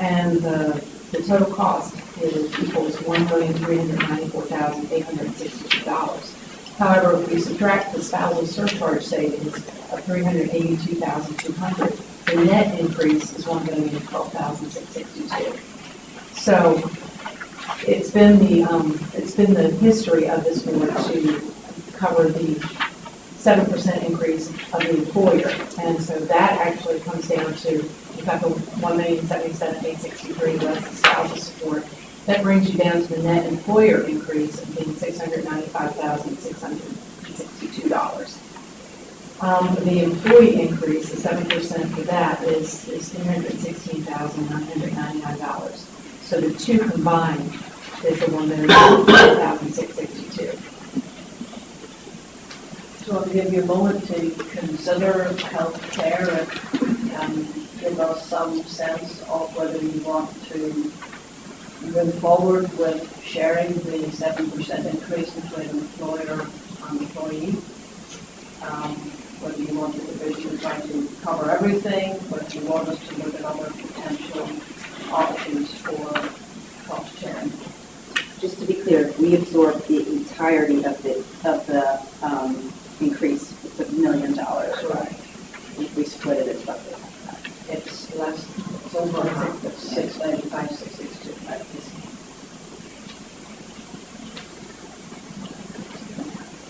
And the, the total cost is equals one million, three hundred ninety-four thousand, eight hundred sixty-two dollars. However, if we subtract the spousal surcharge savings of 382,200, the net increase is one million, twelve thousand, six sixty-two. So it's been the, um, it's been the history of this board to cover the seven percent increase of the employer. And so that actually comes down to, eight sixty-three less the spousal support. That brings you down to the net employer increase of being six hundred ninety-five thousand six hundred sixty-two dollars. Um, the employee increase, the seven percent for that is, is three hundred sixteen thousand nine hundred ninety-nine dollars. So the two combined is the one thousand six sixty-two. So I'll give you a moment to consider healthcare and um, give us some sense of whether you want to move forward with sharing the seven percent increase between employer and employee. Um, Whether you want the division to try to cover everything, whether you want us to look at other potential options for cost sharing. Just to be clear, we absorb the entirety of the, of the um, increase, a million dollars. Right. If we split it, it's roughly half that. It's less, it's over.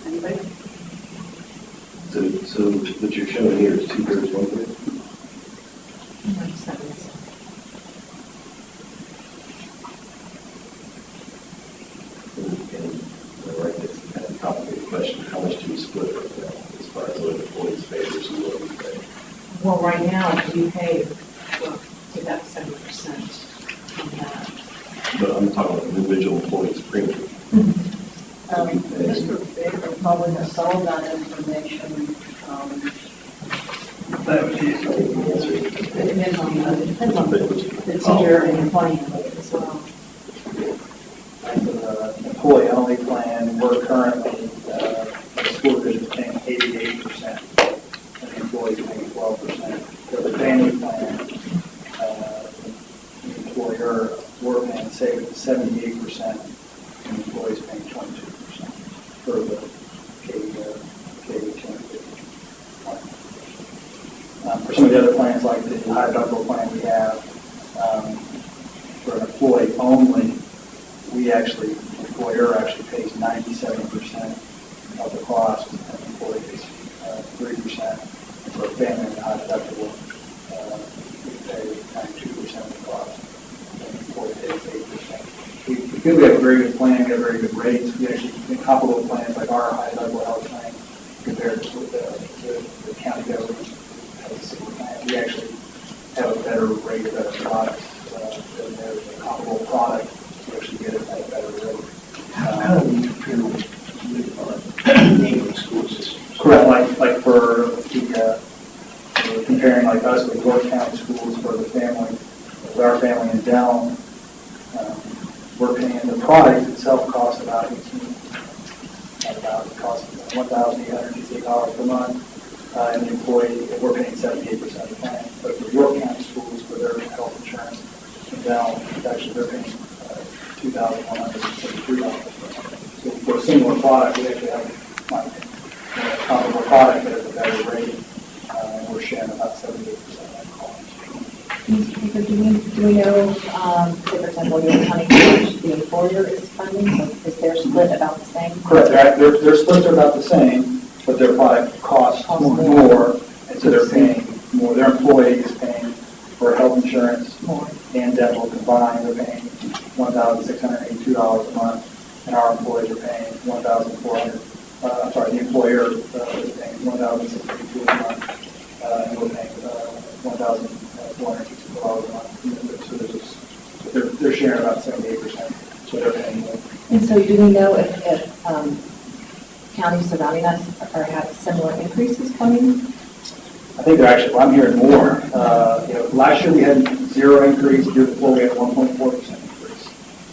Anybody? So, so what you're showing here is two thirds, one third? And so do we know if, if, um, counties surrounding us are have similar increases coming? I think they're actually, well, I'm hearing more. Uh, You know, last year we had zero increase, the year before we had 1.4% increase.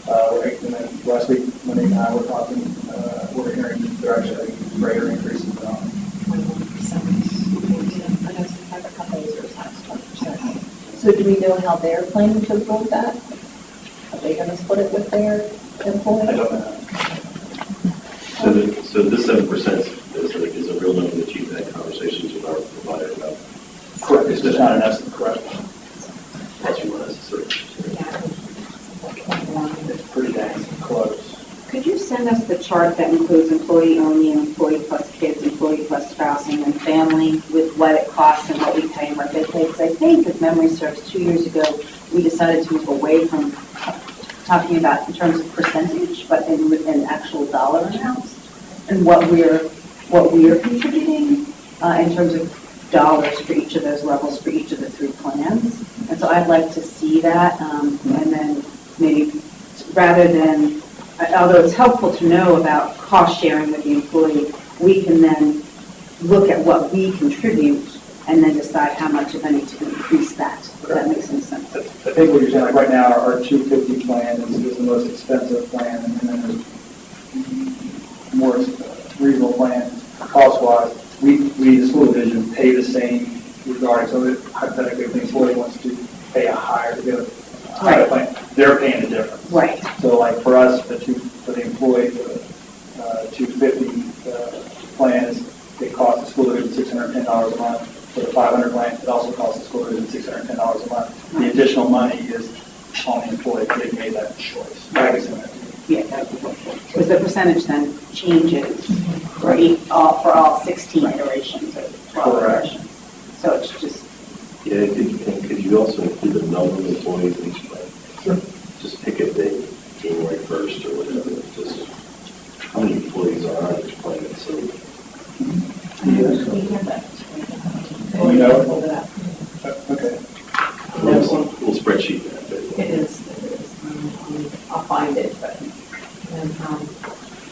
Uh, And then last week, when they and I were talking, uh, we're hearing they're actually greater increases than ours. Twenty-one percent. I know some companies are as high twenty percent. So do we know how they're planning to absorb that? Are they gonna split it with their? I don't know. So, the- so this seven percent is, a- is a real number that you've had conversations with our provider about, Correct, it's just not an estimate, correct? plus or minus a certain. It's pretty dang close. Could you send us the chart that includes employee only, and employee plus kids, employee plus spouse, and then family with what it costs and what we pay and what they pay? Because I think, if memory serves, two years ago, we decided to move away from talking about in terms of percentage, but in, in actual dollar amounts, and what we're, what we're contributing uh, in terms of dollars for each of those levels, for each of the three plans. And so I'd like to see that, um, and then maybe, rather than although it's helpful to know about cost sharing with the employee, we can then look at what we contribute and then decide how much, if any, to increase that. That make some sense? I think what you're saying, like right now, our our 250 plan is is the most expensive plan, and then there's more reasonable plans, cost-wise. We, we, the school division, pay the same regarding, so that hypothetically, if the employee wants to pay a higher, to get a higher plan, they're paying the difference. Right. So like for us, the two, for the employee, the uh, 250 uh, plans, it costs the school division $610 a month. For the 500 plan, it also costs the school division $610 a month. The additional money is on the employee, they made that choice. Like I said, Yeah, that would be helpful. Because the percentage then changes for each, all, for all 16 iterations or 12 Correct. iterations. So it's just, Yeah, could, and could you also include the number of employees in each plan? Sure. Just pick a date, January first or whatever, just how many employees are on each plan, so. Mm-hmm. Oh, you know? Okay. A little little spreadsheet that, but. It is, it is. Um, I'll find it, but, and, um,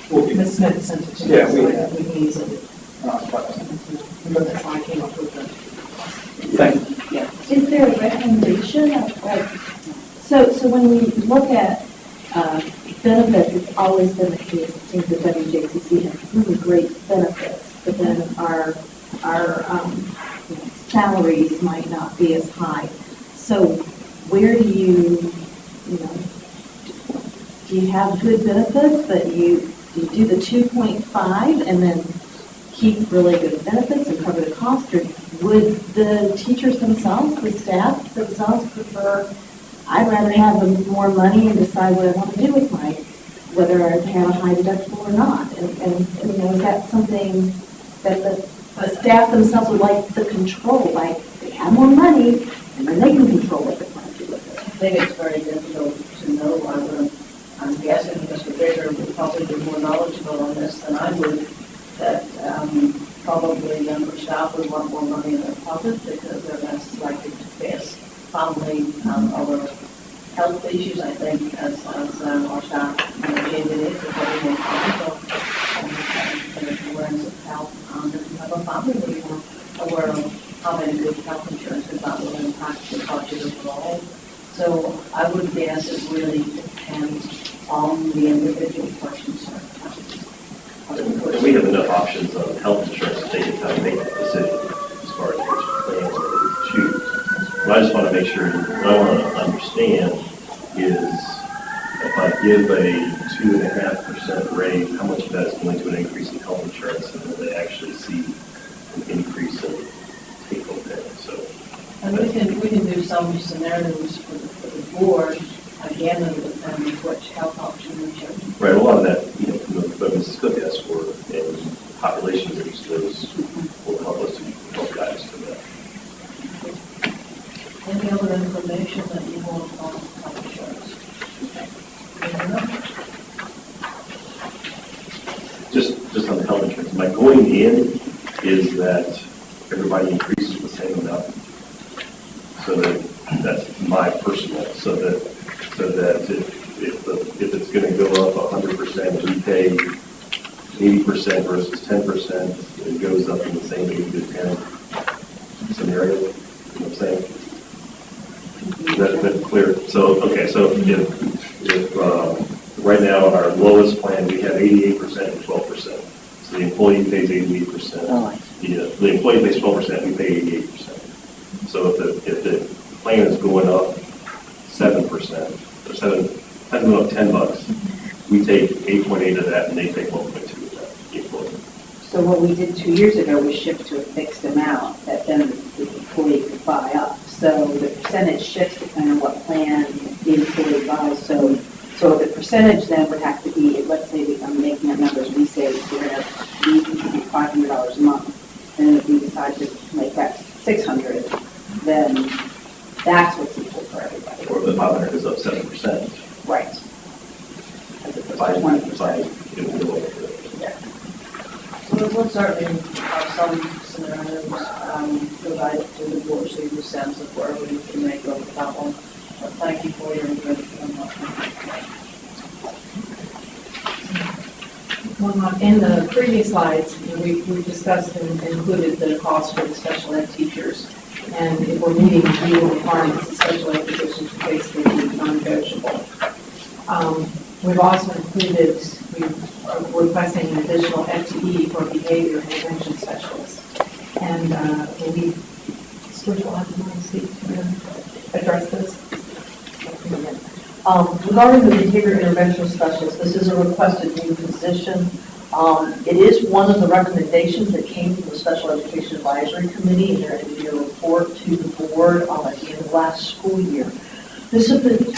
Well, Ms. Smith sent it to me, Yeah, so we- I we can use it. uh, fine. That's how I came up with the. Thank you. Is there a recommendation of, like, so, so when we look at uh, benefits, it's always been the case, it seems that WJCC has really great benefits, but then our, our um, salaries might not be as high. So where do you, you know, do you have good benefits, but you, do you do the 2.5 and then keep really good benefits and cover the cost, or would the teachers themselves, the staff themselves prefer, I'd rather have more money and decide what I want to do with my, whether I have a high deductible or not? And, and, you know, is that something that the, the staff themselves would like the control, like, they have more money, and then they can control what they want to do with it? I think it's very difficult to know. I would, I'm guessing Mr. Baker would probably be more knowledgeable on this than I would, that um, probably younger staff would want more money in their pocket because they're less likely to face family um, or health issues, I think, as, as um, our staff, you know, changing more conscious of um, kind of awareness of health. And if you have a family, they're more of having good health insurance, because that will impact the budget overall. So I would guess it really depends on the individual person's circumstances. And we have enough options on health insurance to take it time to make that decision as far as which plans that we choose. But I just want to make sure, what I want to understand is if I give and a discussed and included the cost for the special ed teachers. And if we're meeting legal requirements, the special ed positions are basically non-negotiable. Um, We've also included, we're requesting an additional FTE for behavior intervention specialists. And uh, we, Stuart, will have to speak to address this. Um, Regarding the behavior intervention specialist, this is a requested new position. Um, It is one of the recommendations that came from the Special Education Advisory Committee in their end-of-year report to the board um, at the end of last school year. This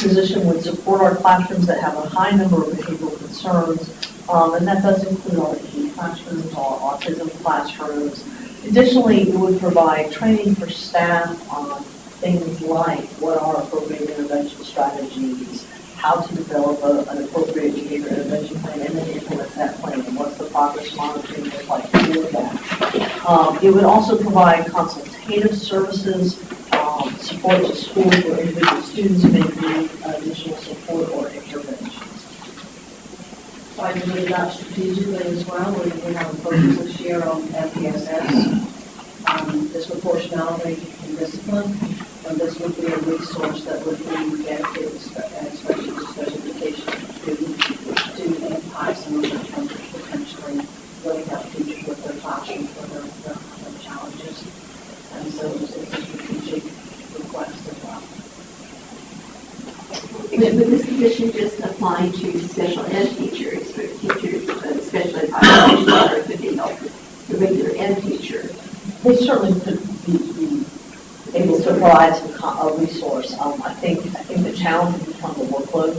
position would support our classrooms that have a high number of behavioral concerns, um, and that does include our key classrooms, our autism classrooms. Additionally, it would provide training for staff on things like what are appropriate intervention strategies, how to develop a- an appropriate behavior intervention plan, and then implement that plan, and what's the progress monitoring like that. Um, It would also provide consultative services, um, support to schools where individual students may need additional support or interventions. I believe that strategically as well, we we have a focus this year on MTSS, um, disproportionality and discipline, and this would be a resource that would be dedicated, spe- especially to special education students, to impact some of the potentially really help teachers with their classrooms, with their, their their challenges. And so it's it's a strategic request as well. Would this position just apply to special ed teachers, or teachers, uh, special ed or could help the regular ed teacher? They certainly could be, be able to provide some, a resource. Um, I think, I think the challenge would become the workload,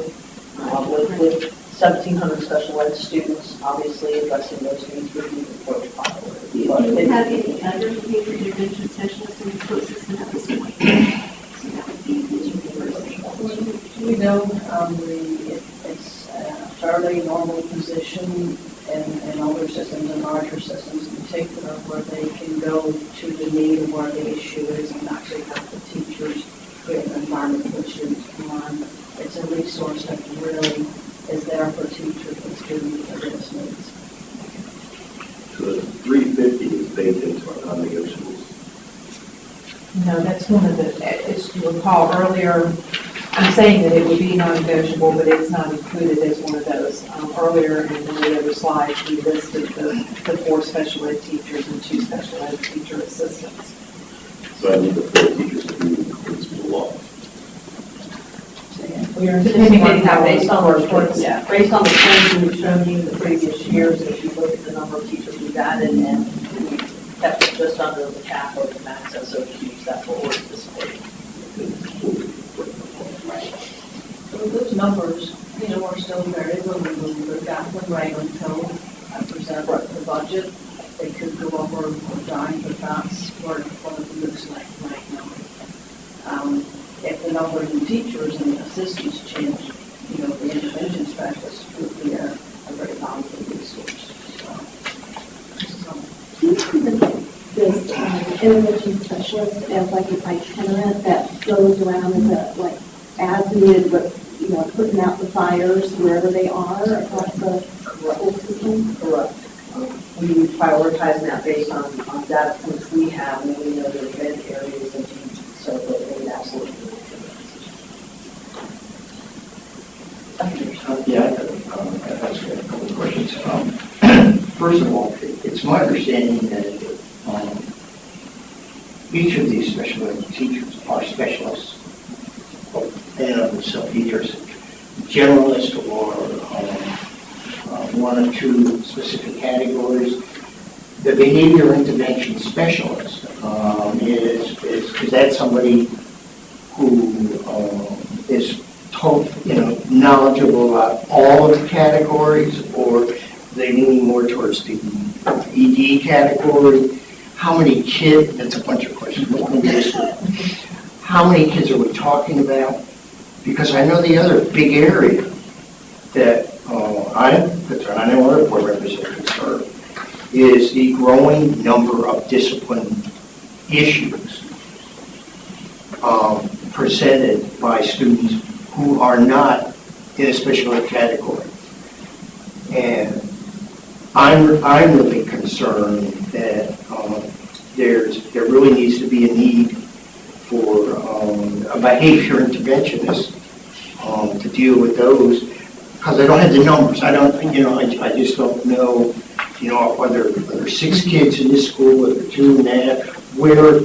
uh, with, with seventeen hundred special ed students, obviously addressing those needs would be priority. Do you have any other intervention specialists in the school system at this point? So that would be Mr. University. We know, um, the, it- it's a fairly normal position in, in older systems and larger systems in particular, where they can go to the need of where the issue is and actually help the teachers create an environment for students to learn. It's a resource that really is there for teachers and students with their needs. So the three fifty is baked into our non-negotiables. No, that's one of the, as you recall earlier, I'm saying that it would be non-negotiable, but it's not included as one of those. Because earlier in the other slides, we listed the, the four special ed teachers and two special ed teacher assistants. So I need the four teachers to be in school law. We are Depending on anticipating how that based on the they- reports, yeah. based on the trends we've shown you in the previous years, if you look at the number of teachers we've added and we kept it just under the cap of the max SOQs, that's what we're anticipating. So those numbers, you know, are still variable, we will look at them right until I present the budget. They could go up or or down, but that's what what it looks like right now. Um, If the number of new teachers and assistants change, you know, the intervention specialists would be a a very valuable resource. So, Do you see the- this um, intervention specialist as like an itinerant that goes around as a, like, as needed, but, you know, putting out the fires wherever they are across the whole system? Correct. We prioritize that based on, on data points we have, and we know the event areas and teams, so that they would absolutely. Yeah, I have, um, I have a couple of questions. Um, First of all, it- it's my understanding that um, each of these special ed teachers are specialists, and of themselves, either generalist or um, uh, one or two specific categories. The behavior intervention specialist um, is, is, is that somebody who um, is told, you know, knowledgeable about all of the categories, or they leaning more towards the ED category? How many kids, that's a bunch of questions, let me just, how many kids are we talking about? Because I know the other big area that uh, I, the know other board are concerned, is the growing number of discipline issues um, presented by students who are not in a special ed category. And I'm, I'm really concerned that um, there's, there really needs to be a need for um, a behavior interventionist um, to deal with those, because I don't have the numbers. I don't, you know, I, I just don't know, you know, whether, there are six kids in this school, whether two and half, where,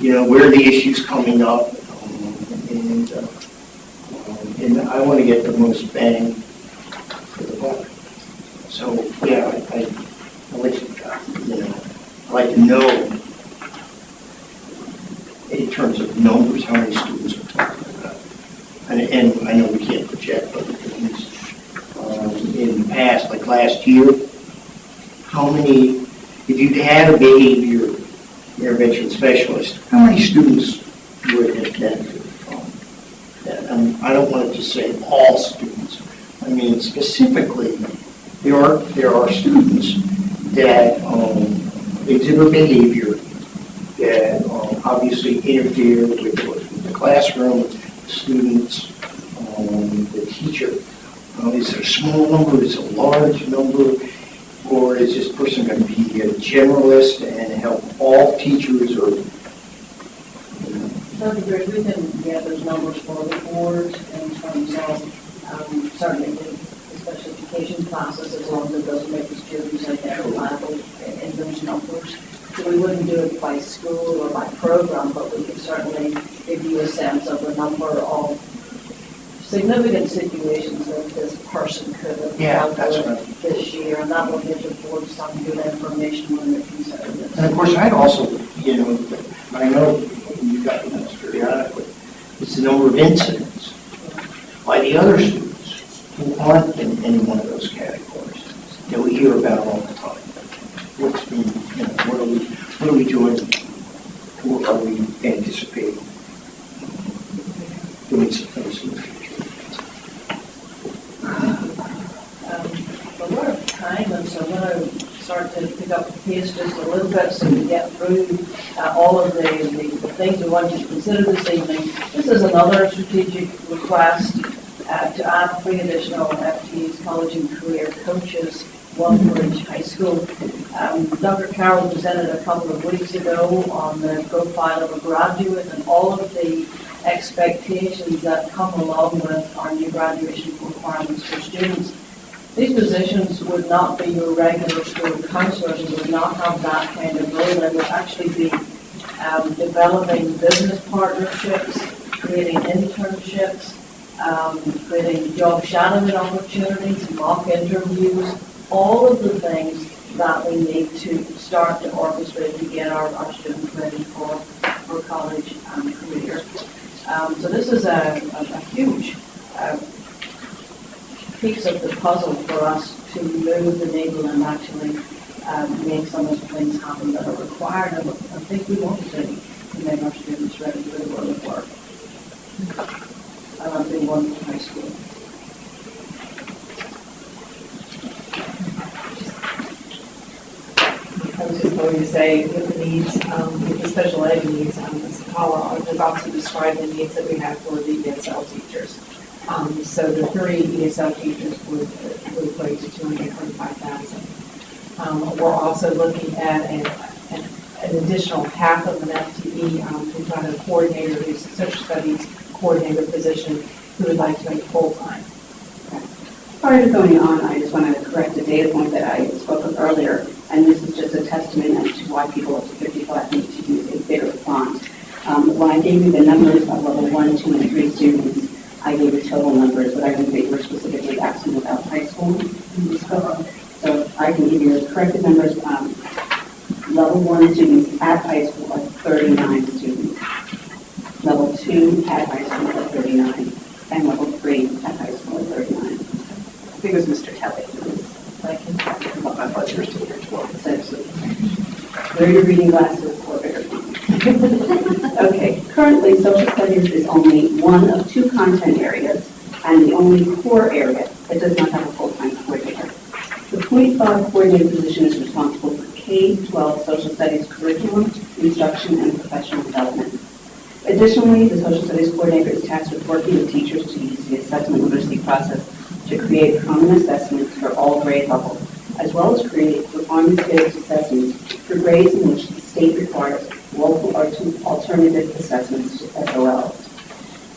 you know, where the issue's coming up. um, And, uh, um, and I want to get the most bang for the buck. So, yeah, I, I, I'd like to, you know, I'd like to know in terms of numbers, how many students about. And, and I know we can't project, but um, in the past, like last year, how many, if you had a behavior intervention specialist, how many students would have benefited from that? Um, I don't want to just say all students. I mean, specifically, there are, there are students that um, exhibit behavior that um, obviously interfere with with the classroom, students, um, the teacher. Uh, Is it a small number, is it a large number, or is this person going to be a generalist and help all teachers or? you know? Gray, we can get those numbers for the board in terms of, um, certainly the special education classes, as long as it doesn't make the students identifiable in those numbers. So we wouldn't do it by school or by program, but we could certainly give you a sense of the number of significant situations that this person could have Yeah, dealt that's with this year, and that will give the board some good information when they're considering this. And of course, I'd also, you know, I know you've got the this periodically, it's the number of incidents by the other students who aren't in any one of those categories that we hear about all the time. What's being, you know, what are we, what are we doing? What are we anticipating? Doing the future. Um, time, and so I'm going to start to pick up the pace just a little bit so we get through uh, all of the, the the things we want you to consider this evening. This is another strategic request uh, to add three additional FTs, college and career coaches, one high school. Um, Dr. Carroll presented a couple of weeks ago on the profile of a graduate and all of the expectations that come along with our new graduation requirements for students. These positions would not be your regular school counselors, and would not have that kind of role. They would actually be um, developing business partnerships, creating internships, um, creating job shadowing opportunities, mock interviews, all of the things that we need to start to orchestrate to get our, our students ready for, for college and career. Um, so this is a, a, a huge uh, piece of the puzzle for us to move the needle and actually um, make some of the things happen that are required and I think we want to do to make our students ready for the world of work. And I'm being one high school. I was just going to say, with the needs, um, with the special ed needs, um, Ms. Paula has also described the needs that we have for the ESL teachers. Um, so the three ESL teachers would, would equate to two hundred and twenty-five thousand. Um, we're also looking at an, an, additional half of an FTE, um, to find a coordinator, who's a social studies coordinator position, who would like to make full-time. Prior to going on, I just want to correct a data point that I spoke of earlier, and this is just a testament as to why people up to 55 need to use a bigger font. Um, When I gave you the numbers of level one, two, and three students, I gave you total numbers, but I didn't think you were specifically asking about high school. So I can give you the corrected numbers. Um, Level one students at high school are 39 students. Level two at high school are 39, and level three at high school are 39. I think it was Mr. Kelly. Thank you. I thought you were still here as well. Wear your reading glasses or bigger. Okay, currently, social studies is only one of two content areas and the only core area that does not have a full-time coordinator. The five coordinator position is responsible for K-12 social studies curriculum, instruction, and professional development. Additionally, the social studies coordinator is tasked with working with teachers to use the assessment literacy process to create common assessments for all grade levels, as well as create performance-based assessments for grades in which the state requires local or alternative assessments to SOLs.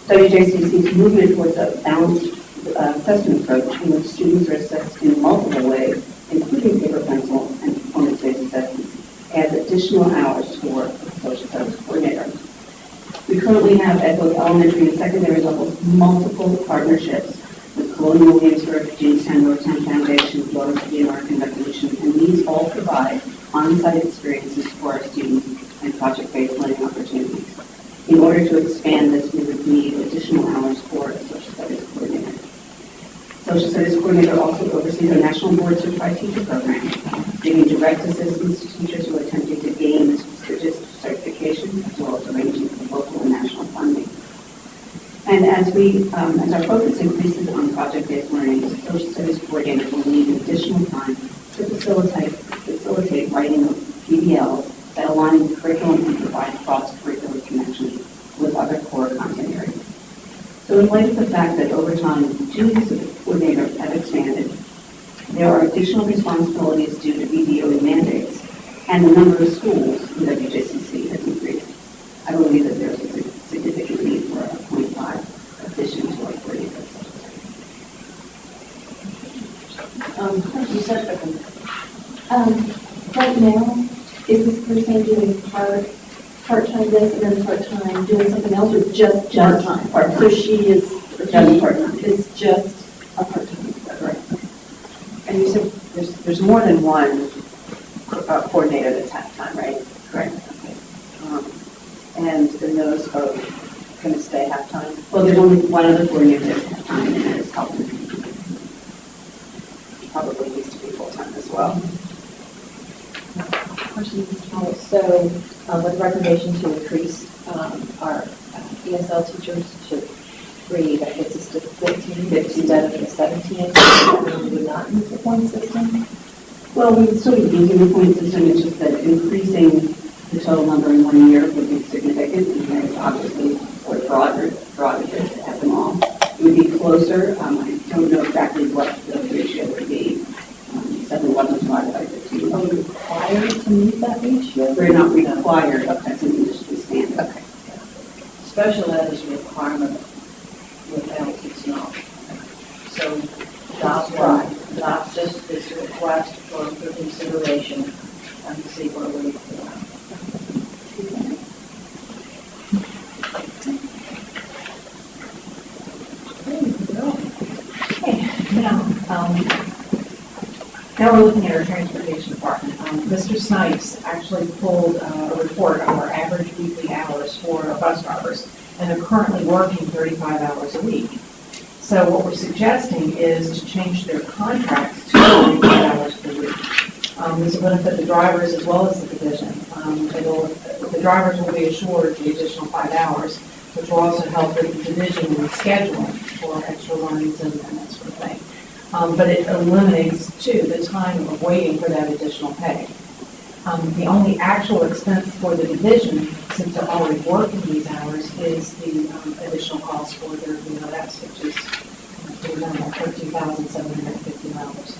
WJCC's movement towards a balanced uh, assessment approach in which students are assessed in multiple ways, including paper pencil and performance-based assessments, adds additional hours to work with social studies coordinator. We currently have at both elementary and secondary levels multiple partnerships Colonial Williamsburg, Jamestown, Yorktown Foundation, Florida City American Revolution, and these all provide on-site experiences for our students and project-based learning opportunities. In order to expand this, we would need additional hours for a social studies coordinator. Social studies coordinator also oversees our national board certified teacher program, giving direct assistance to teachers who are attempting to gain this prestigious certification, as well as arranging for local and. And as we, um, as our focus increases on project-based learning, the social studies coordinator will need additional time to facilitate, facilitate writing of PBLs that align with curriculum and provide cross-curricular connections with other core content areas. So in light of the fact that over time, duties of the coordinator have expanded, there are additional responsibilities due to VDOE mandates, and the number of schools in WJCC has increased. I believe that there's a significant need for a .5 addition to our coordinator. Um, you said, um, right now, is this person doing part, part-time this and then part-time doing something else, or just Just part-time? part-time. So she is, Just part-time. is just a part-time. Correct. And you said there's, there's more than one uh, coordinator that's half-time, right? Correct. Okay. Um, And then those are going to stay half-time? Well, there's only one other coordinator that's half-time, and that is Calvin. Probably needs to be full-time as well. Question, So, um, with recommendation to increase, um, our uh, ESL teachers to three, that gets us to fifteen, instead of the seventeen, we would not use the point system? Well, we would still be using the point system, it's just that increasing the total number in one year would be significant, and there's obviously, or broader, broader to have them all. It would be closer, um, I don't know exactly what the ratio would be, um, seven eleven divided by fifteen. Are we required to meet that ratio? We're not required, that's an industry standard. Okay. Special ed is a requirement, without it's not. So that's why, that's consideration and to see where we Now, um, now we're looking at our transportation department. Um, Mr. Snipes actually pulled uh, a report of our average weekly hours for our bus drivers, and they're currently working 35 hours a week. So what we're suggesting is to change their contracts to 35 hours per week. Um, This will benefit the drivers as well as the division. Um, the drivers will be assured the additional five hours, which will also help with the division in scheduling for extra runs and and that sort of thing. Um, But it eliminates, too, the time of waiting for that additional pay. Um, The only actual expense for the division, since they're already working these hours, is the um, additional cost for their VRS, which is, uh, remember, thirteen thousand seven hundred and fifty dollars.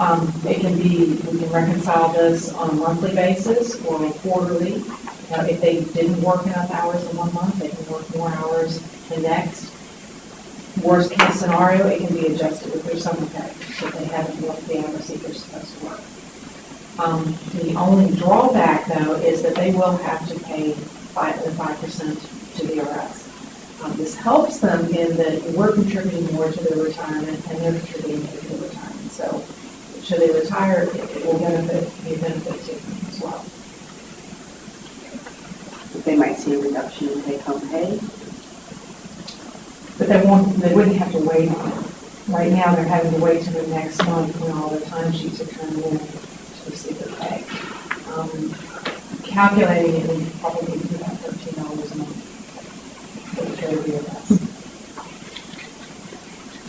Um, It can be, we can reconcile this on a monthly basis or quarterly. Uh, If they didn't work enough hours in one month, they can work more hours the next. Worst case scenario, it can be adjusted with their summer pay, so if they haven't worked the hours that they're supposed to work. Um, The only drawback, though, is that they will have to pay five, the five percent to the VRS. Um, This helps them in that we're contributing more to their retirement and they're contributing more to their retirement. So should they retire, it it will benefit, be a benefit to them as well. They might see a reduction in take-home pay. But they won't, they wouldn't have to wait on it. Right now, they're having to wait till the next month when all the timesheets are turned in their pay. Um, Calculating it would probably be about thirteen dollars a month. for the total VRS.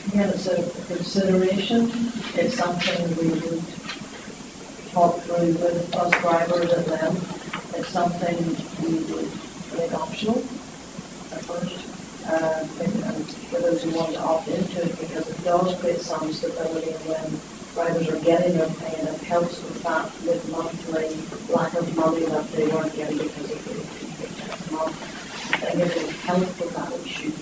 Again, it's a consideration, it's something we would talk through with bus drivers and them. It's something we would make optional at first, uh, and for those who want to opt into it, because it does create some stability when drivers are getting their pay, and it helps with that, with monthly lack of money that they weren't getting because of the the month. I guess it helps with that issue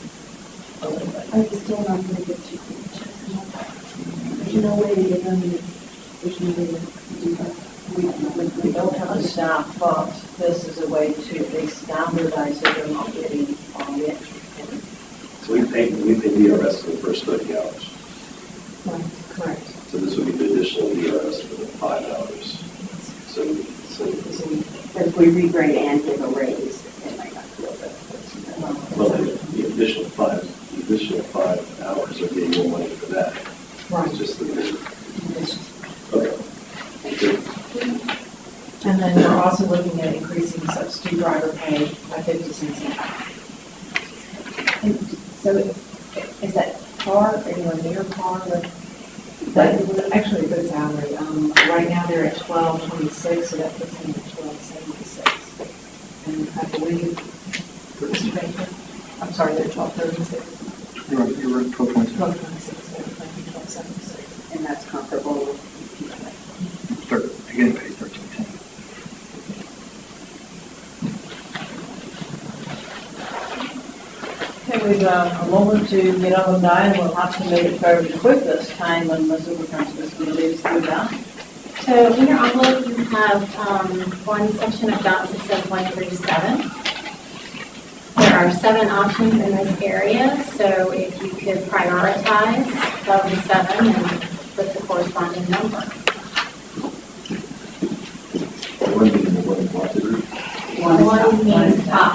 a little bit. Are you still not going to get two checks? There's no way to get them, there's no way to do that. We, we don't have the staff, but this is a way to at least standardize it, they're not getting on the extra pay. So we pay, we pay VRS for the first 30 hours. Right, Correct. So this would be the additional VRS for the five dollars. So, so, So we if we regrade and give a raise, they might not feel that. well, the the additional five, the additional five hours are getting more money for that. Right. It's just the, okay. Good. And then we're also looking at increasing substitute driver pay by fifty cents an hour. And So is that par, anywhere near par with? But actually a good salary. Um, right now they're at twelve twenty-six, so that puts them at twelve seventy-six. And I believe, Mr. Baker, I'm sorry, they're twelve thirty-six, You're you're right, twelve points. twelve twenty-six, they're thinking twelve seventy-six. And that's comparable with Thir Beginning pay thirteen ten. Okay, we've uh, a moment to get up and down, we'll have to make it fairly quick this time, and the superintendent is going to lead us through that. So in your envelope, you have um, one section of dots that says one through seven. There are seven options in this area, so if you could prioritize of the seven and put the corresponding number. One being one block group. One means top.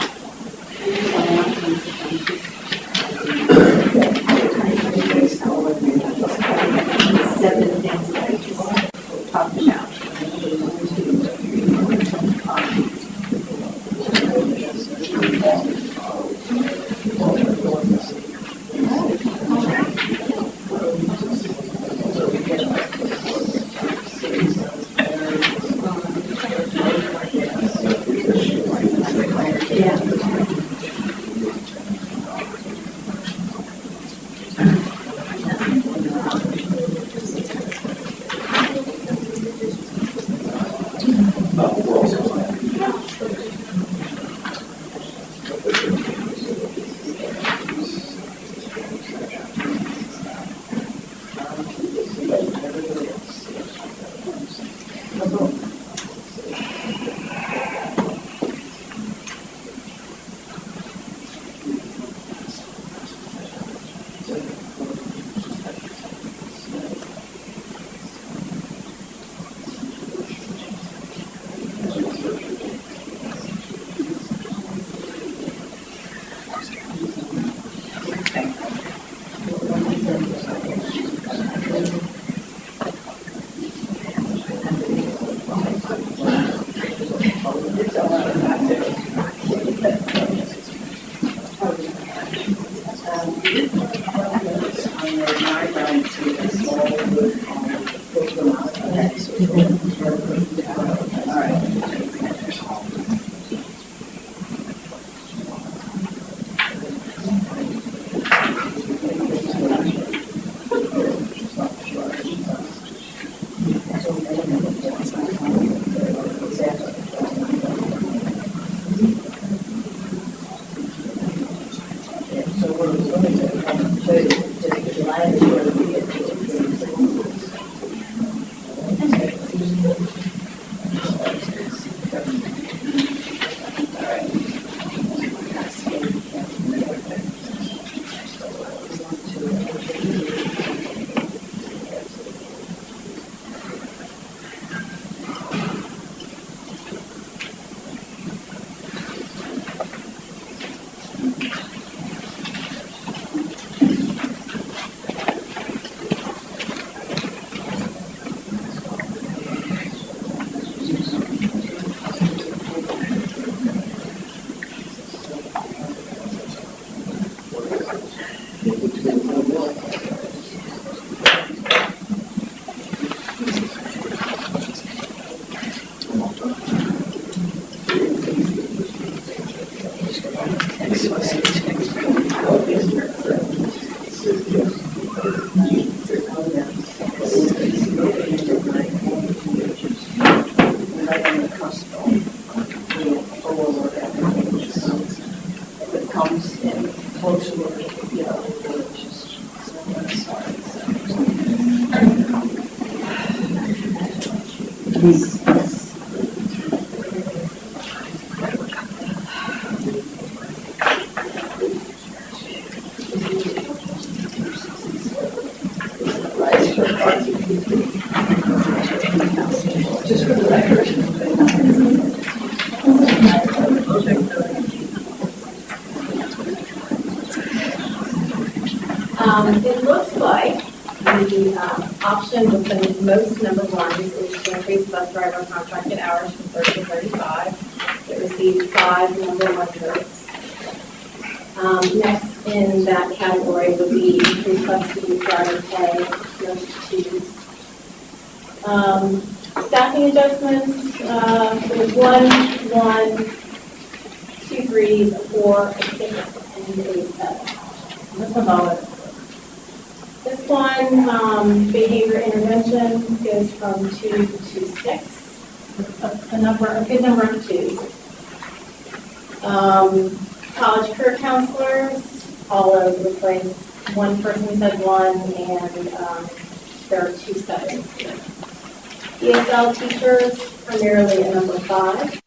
Primarily a number five,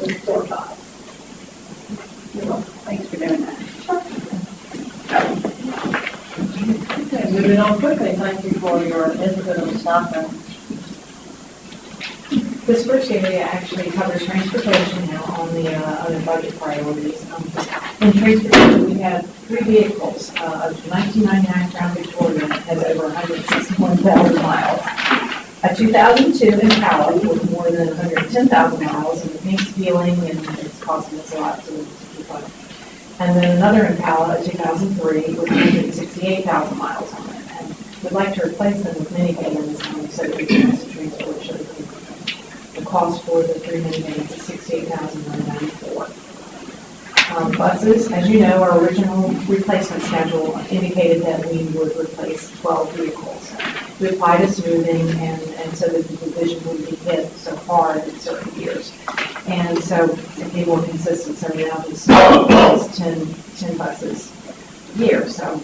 with four fives. Thanks for doing that. Okay, moving on quickly, thank you for your input on staffing. This first area actually covers transportation now on the, uh, on the budget priorities. Um, In transportation, we have three vehicles. Uh, A 1999 Crown Victoria has over 161,000 miles. A 2002 Impala with more than 110,000 miles, and it needs fueling, and it's costing us a lot to to keep up. And then another Impala, a 2003, with 168,000 miles on it. And we'd like to replace them with minivans um, so we can also transport children. The cost for the three minivans is sixty-eight thousand nine ninety-four. Um, buses, as you know, our original replacement schedule indicated that we would replace twelve vehicles. We applied a smoothing and, and so that the division would be hit so hard in certain years. And so to be more consistent, so now this is 10 10 buses a year, so.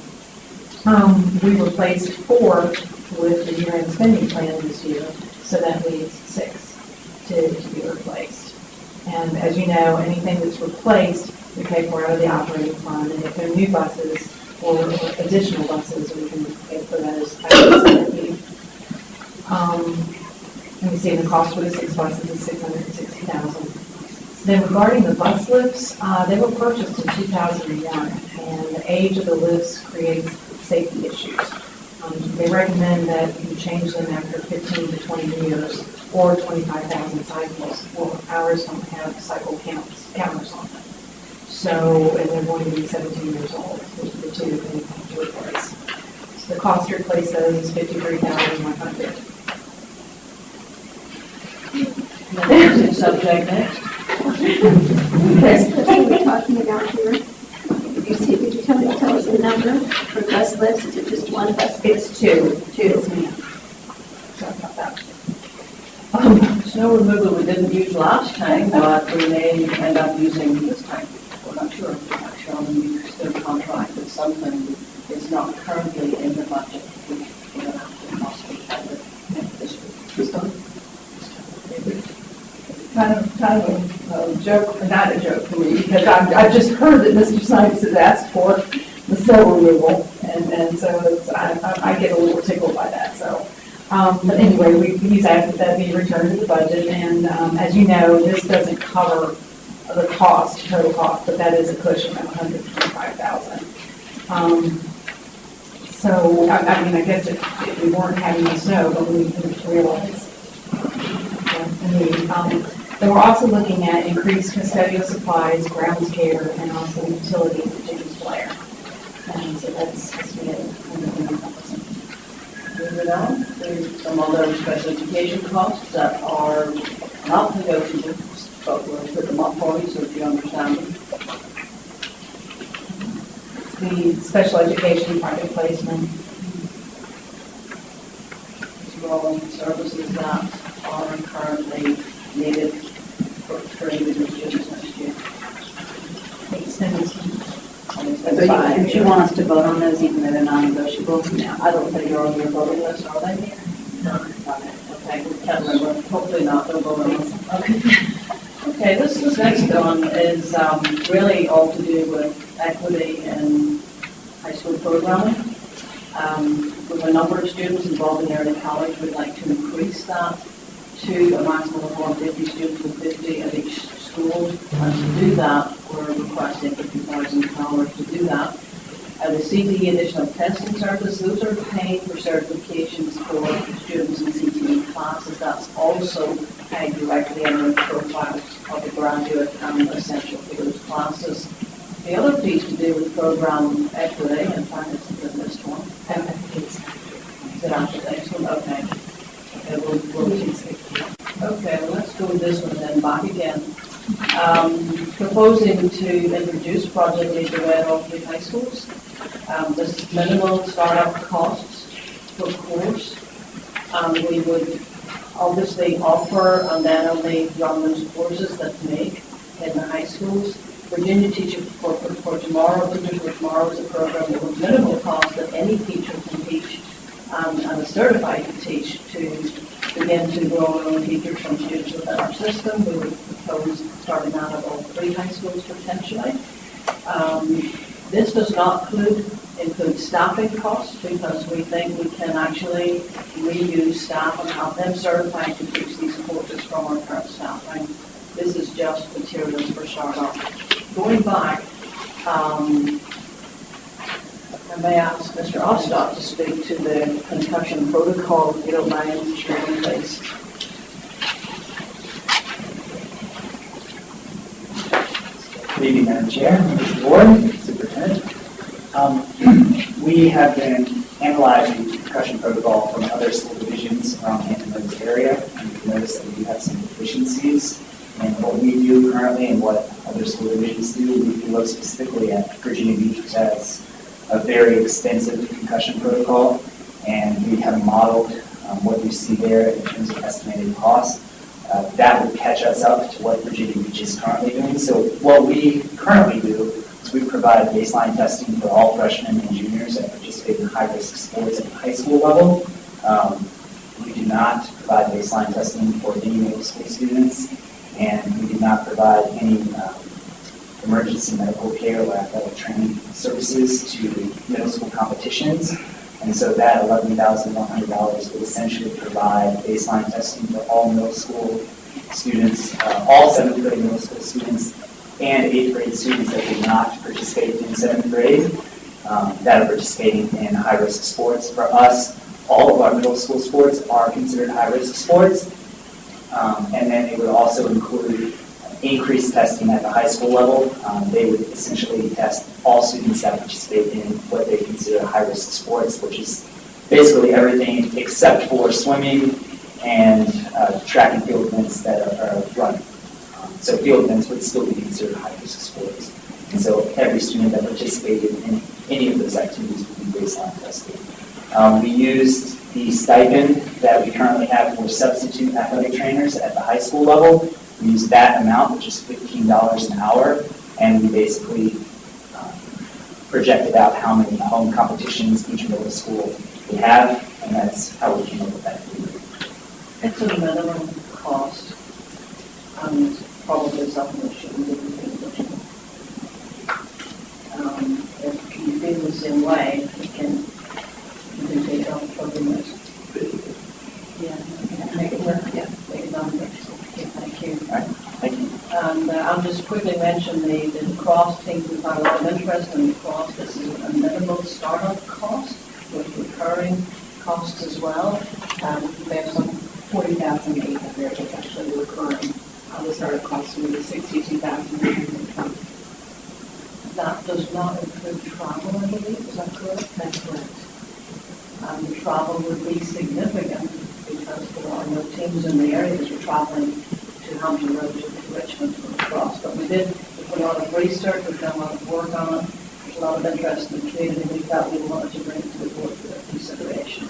Um, we replaced four with the year-end spending plan this year, so that leaves six to, to be replaced. And as you know, anything that's replaced, we pay for out of the operating fund, and if they're new buses or additional buses, we can pay for those. out of the CIP. Um, let me see, the cost for the six buses is six hundred and sixty thousand. Then regarding the bus lifts, uh, they were purchased in two thousand and one, and the age of the lifts creates safety issues. Um, They recommend that you change them after 15 to 20 years or 25,000 cycles. Well, ours don't have cycle counts, counters on them. So, and they're going to be 17 years old, which are the two that we have to replace. So the cost to replace those is 53,100. Next subject next. Chris, what are we talking about here? You see, could you tell me, tell us the number for bus lifts? Is it just one bus? It's two. Two. Um, snow removal we didn't use last time, but we may end up using this time. We're not sure, We're not sure, we still contracted something is not currently in the budget. which We're going to have to possibly have it this week. This time? Kind of, kind of a joke, not a joke for me, because I've, I've just heard that Mr. Sykes has asked for the snow removal, and, and so it's, I, I I get a little tickled by that, so. Um, But anyway, we, he's asked that that be returned to the budget, and um, as you know, this doesn't cover the cost, total cost, but that is a cushion of 125,000. Um, So, I, I mean, I guess if, if we weren't having the snow, but we didn't realize. And we, um, Then we're also looking at increased custodial supplies, grounds care, and also utilities at James Blair. And so that's, Moving on, there's some other special education costs that are not negotiable, but we'll put them up for you, so if you understand them. the special education private placement. as well services that are currently needed for for next year. So you, would you want us to vote on those even though they're non-negotiable? No, I don't think they're on your voting list, are they? No. Okay, we can't remember, hopefully not, they'll vote on. Okay. Okay, this, this next one is um, really all to do with equity in high school programming. Um, With a number of students involved in early college, we'd like to increase that to a maximum of 150 students with 50 at each school. And to do that, we're requesting $50,000 to do that. Uh, the CTE additional testing service, those are paid for certifications for students in CTE classes. That's also paid directly in the profiles of the graduate and essential for those classes. The other piece to do with program equity, in fact, it's the list one. Is it after the next one? Okay. Okay, we'll, we'll, okay, let's go with this one then, back again. Um, proposing to introduce Project Lead the Way at three high schools. Um, this is minimal startup costs per course. Um, we would obviously offer and then only run those courses that make in the high schools. Virginia Teacher for, for, for Tomorrow, Teachers for Tomorrow is a program that with minimal cost that any teacher can teach um, and is certified to teach to begin to grow our own teachers from students within our system. We would propose starting out at all three high schools potentially. Um, this does not include, include staffing costs because we think we can actually reuse staff and have them certified to teach these courses from our current staffing. This is just materials for startup. Going back, um, I may ask Mr. Ostock to speak to the concussion protocol, if you don't mind, Chairman, please. Good evening, Madam Chair, the board, superintendent. Um, We have been analyzing the concussion protocol from other school divisions around Hampton Roads area, and we've noticed that we have some deficiencies in what we do currently and what other school divisions do. We look specifically at Virginia Beach, which has a very extensive concussion protocol, and we have modeled um, what you see there in terms of estimated cost. Uh, That would catch us up to what Virginia Beach is currently doing. So what we currently do is we provide baseline testing for all freshmen and juniors that participate in high-risk sports at the high school level. Um, We do not provide baseline testing for any middle school students, and we do not provide any um, emergency medical care or athletic training services to middle school competitions. And so that eleven thousand one hundred dollars would essentially provide baseline testing for all middle school students, uh, all seventh grade middle school students, and eighth grade students that did not participate in seventh grade, um, that are participating in high-risk sports. For us, all of our middle school sports are considered high-risk sports. Um, and then it would also include increased testing at the high school level. Um, they would essentially test all students that participate in what they consider high-risk sports, which is basically everything except for swimming and uh, track and field events that are, are running. Um, so field events would still be considered high-risk sports. And so every student that participated in any of those activities would be baseline tested. Um, we used the stipend that we currently have for substitute athletic trainers at the high school level. We use that amount, which is fifteen dollars an hour, and we basically um, projected out how many home competitions each middle school would have, and that's how we came up with that figure. It's a minimum cost, and probably something that shouldn't be repeated. Um, If you feel the same way, you can, you can take it off from the list. Yeah, make it work, yeah, make it non Thank you. And uh, I'll just quickly mention the, the lacrosse team, we've had a lot of interest in lacrosse. This is a minimal startup cost with recurring costs as well. Um, we have some Forty thousand eight hundred is actually recurring. Uh, the startup cost will be sixty-two thousand. That does not include travel, I believe, is that correct? That's correct. And the travel would be significant because there are no teams in the area that are traveling to Hampton Road to Richmond for lacrosse. But we did, we put a lot of research, we've done a lot of work on it. There's a lot of interest in the community, we felt we wanted to bring it to the board for their consideration.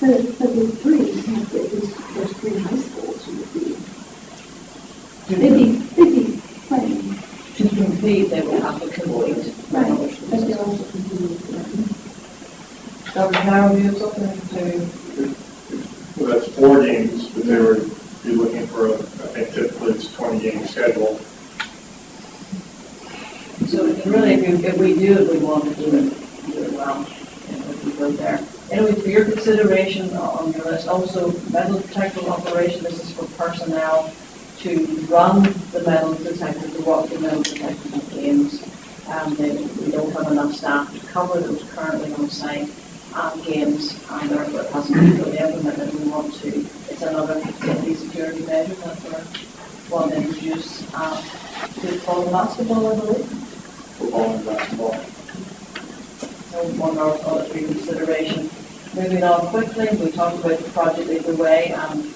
But, but the three, have to- there's, there's three high schools who would be, they'd be, they'd be playing. To compete, they would have to complete. Right, but they're also competing for them. Dr. Carroll, you have something to? Well, that's four games, but they were, be looking for, a I think typically it's a twenty game schedule. So really, if you, if we do it, we want to do it, do it well, and we go there. Anyway, for your consideration on your list, also metal detector operation, this is for personnel to run the metal detector, to walk the metal detector games. Um, we don't have enough staff to cover those currently on site, um, games, and therefore it hasn't been implemented, we want to, it's another facility security measure that we're, want to introduce, uh, football and basketball, I believe football and basketball. So one of our other consideration. Moving on quickly, we talked about the project either way, um,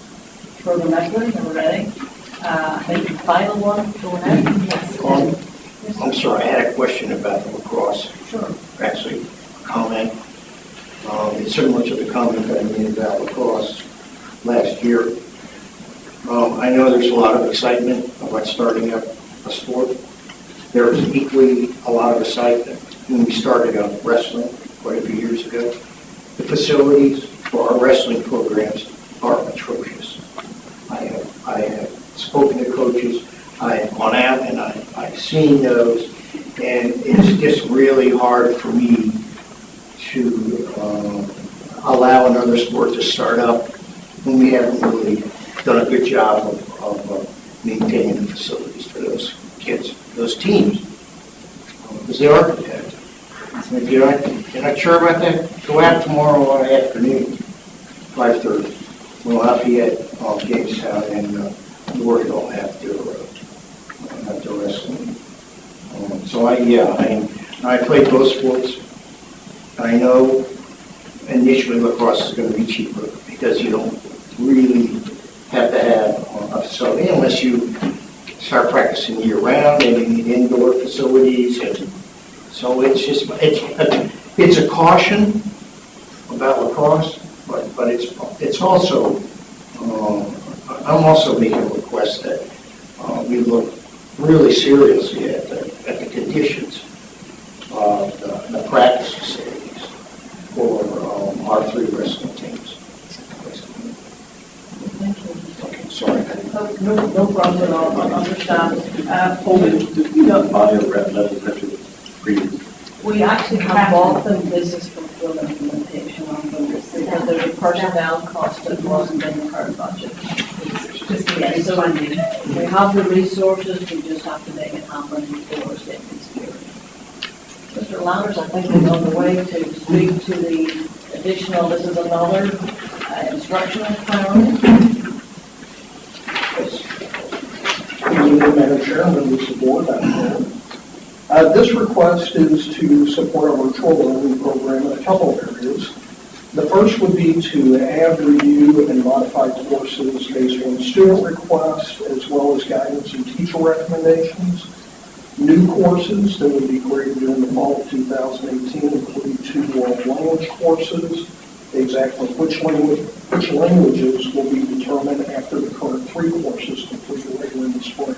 program excellence, and we're ready. Uh, I think the final one, going out. I'm sorry, I had a question about the lacrosse. Sure. Actually, a comment. Um, similar to the comment that I made about lacrosse last year. Um, I know there's a lot of excitement about starting up a sport. There was equally a lot of excitement when we started up wrestling quite a few years ago. The facilities for our wrestling programs are atrocious. I have, I have spoken to coaches, I have gone out and I, I've seen those, and it's just really hard for me to, um, allow another sport to start up when we haven't really done a good job of, of uh, maintaining the facilities for those kids, those teams. Because they are competitive. If you're not, if you're not sure about that, go out tomorrow afternoon, five thirty. We'll have Lafayette, um, Jamestown, and, uh, Louisville have their, uh, have wrestling. Um, So I, yeah, I, I played both sports. I know initially lacrosse is gonna be cheaper because you don't really have to have a facility unless you start practicing year round and you need indoor facilities and so it's just, it's, it's a caution about lacrosse, but, but it's, it's also, um, I'm also making a request that uh, we look really seriously at the, at the conditions of the, the practice facilities for um, our three wrestling teams. Okay, sorry. No, no problem at all, I understand. Uh, Did we not buy a red detector previously? We actually have bought them, this is for full implementation on them, because there's a personnel cost that wasn't in the current budget. Just get so we have the resources, we just have to make it happen before. Mr. I think is on the way to speak to the additional, this is another uh, instructional you, Madam Chair, of the board. Uh, This request is to support our virtual learning program in a couple of areas. The first would be to add, review, and modify courses based on student requests as well as guidance and teacher recommendations. New courses that would be created during the fall of 2018 include two world language courses, Exactly which language, which languages will be determined after the current three courses completed later in the spring.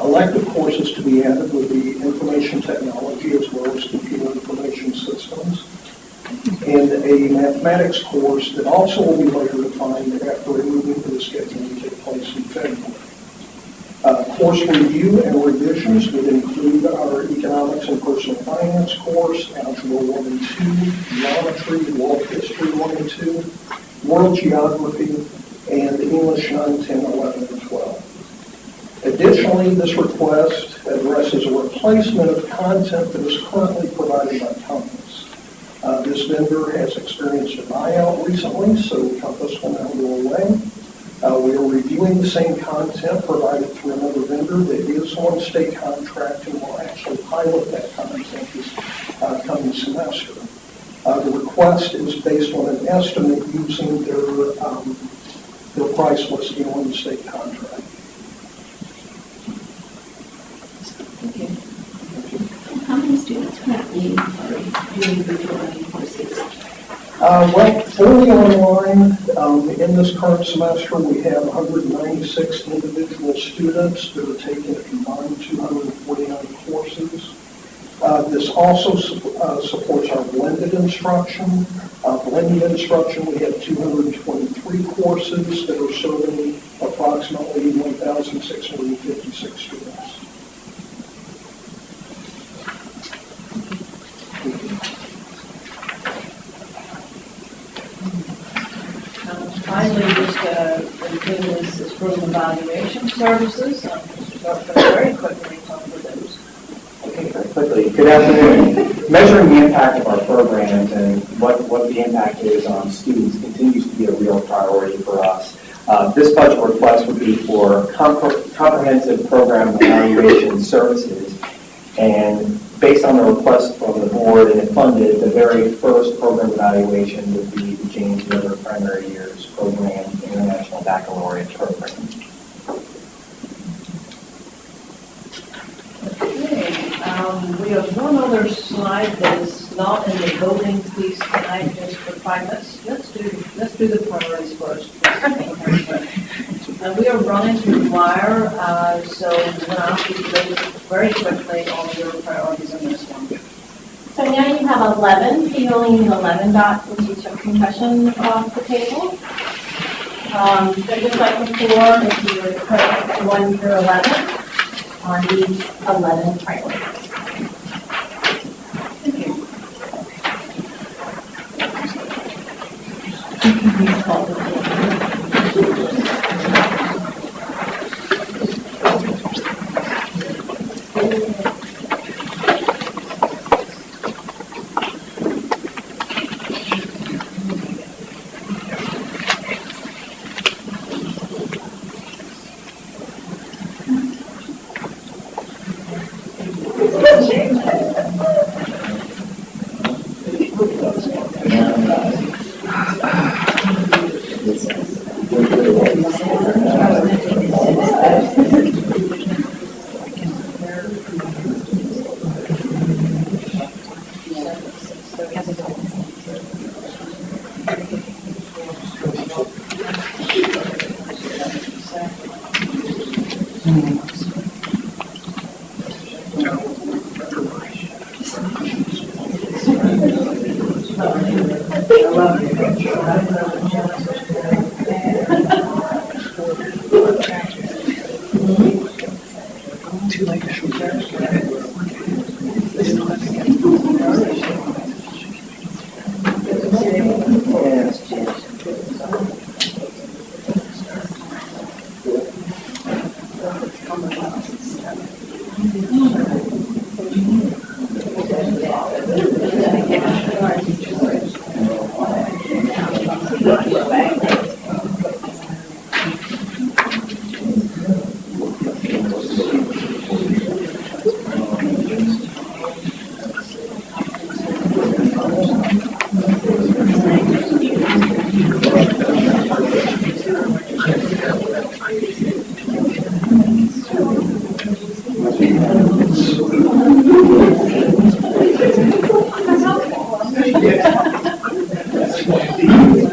Elective courses to be added would be information technology as well as computer information systems, and a mathematics course that also will be later defined after a move into the schedule to take place in February. Uh, Course review and revisions would include our economics and personal finance course, algebra 1 and 2, geometry, world history 1 and 2, world geography, and English 9, 10, 11, and 12. Additionally, this request addresses a replacement of content that is currently provided by Compass. Uh, This vendor has experienced a buyout recently, so Compass will now go away. Uh, We are reviewing the same content provided through another vendor that is on state contract and will actually pilot that content this uh, coming semester. Uh, The request is based on an estimate using their, um, their price listing on the state contract. Thank you. How many students currently are doing virtual learning courses? Uh, Well, fully online, um, in this current semester, we have 196 individual students that are taking a combined 249 courses. Uh, This also sup- uh, supports our blended instruction. Uh, Blended instruction, we have 223 courses that are serving approximately 1,656 students. Um, Finally, just, thing is, is program evaluation services, um, very quickly about those. Okay, very quickly. Good afternoon. Measuring the impact of our programs and what, what the impact is on students continues to be a real priority for us. Uh, This budget request would be for compre- comprehensive program evaluation services. And based on the request from the board and it funded, the very first program evaluation would be the James River Primary Years Program International Baccalaureate Program. Okay, um, we have one other slide that is not in the voting piece tonight, just for five minutes. Let's do, let's do the priorities first. And we are running through the wire, uh, so I'm going to ask you to vote very quickly on your priorities on this one. So now you have 11, so you only need 11 dots since you took concussion off the table. Um, so just like before, if you would put 1 through 11 on the 11 priorities. point.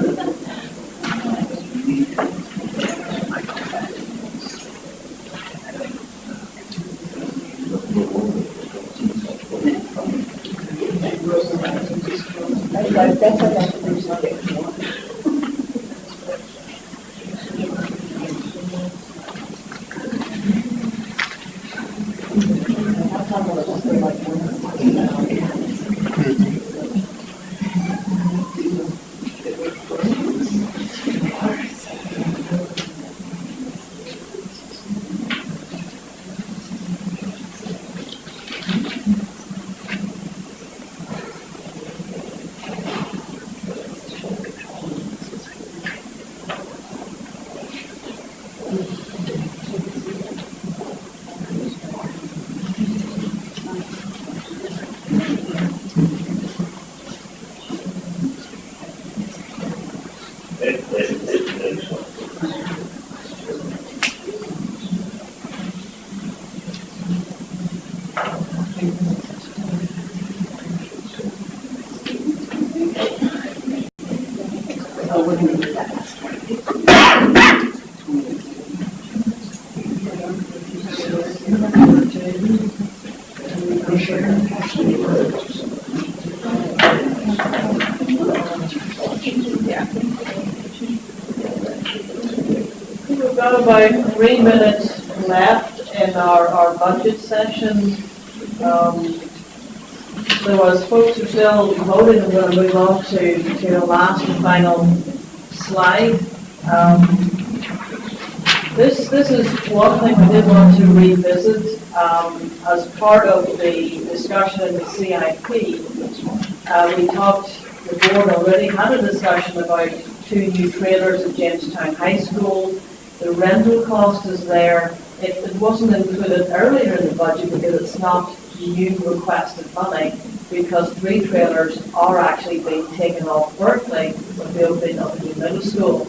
About three minutes left in our, our budget session. Um, So folks are still voting, I'm going to move on to, to the last and final slide. Um, This, this is one thing I did want to revisit, um, as part of the discussion in the CIP. Uh, we talked, the board already had a discussion about two new trailers at Jamestown High School. Rental cost is there. It, it wasn't included earlier in the budget because it's not new requested money, because three trailers are actually being taken off Berkeley with the opening of the new middle school.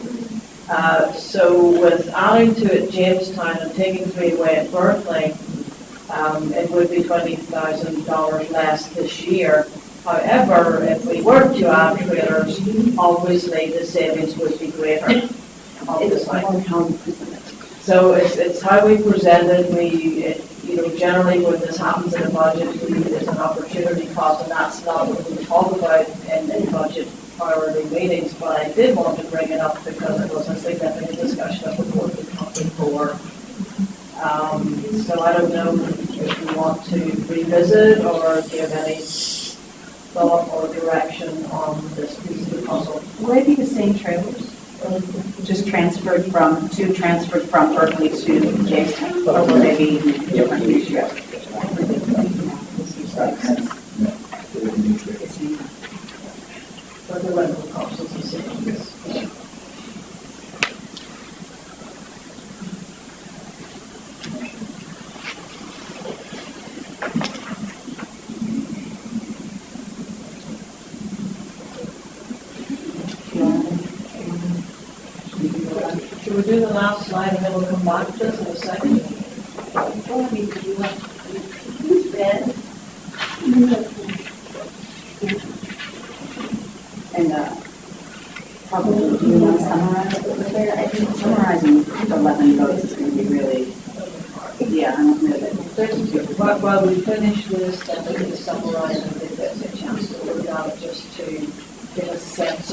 Uh, so with adding to it Jamestown and taking three away at Berkeley, um, it would be twenty thousand dollars less this year. However, if we were to add trailers, obviously the savings would be greater, obviously. So it's, it's how we present it, we, it- you know, generally when this happens in a budget, we, there's an opportunity cost, and that's not what we talk about in, in budget priority meetings, but I did want to bring it up because it was a significant discussion of the board before. Um, so I don't know if you want to revisit or give any thought or direction on this piece of the puzzle. Will they be the same trailers? Just transferred from, two transferred from Berkeley to Jamestown? Or will they be different this year? But the rental cost do the last slide and then we'll come back to this in a second? And, uh, probably, do you want to summarize it over there? I think summarizing eleven votes is gonna be really, yeah, I don't know that. While, while we finish this, then we can summarize and give us a chance to look it just to a sense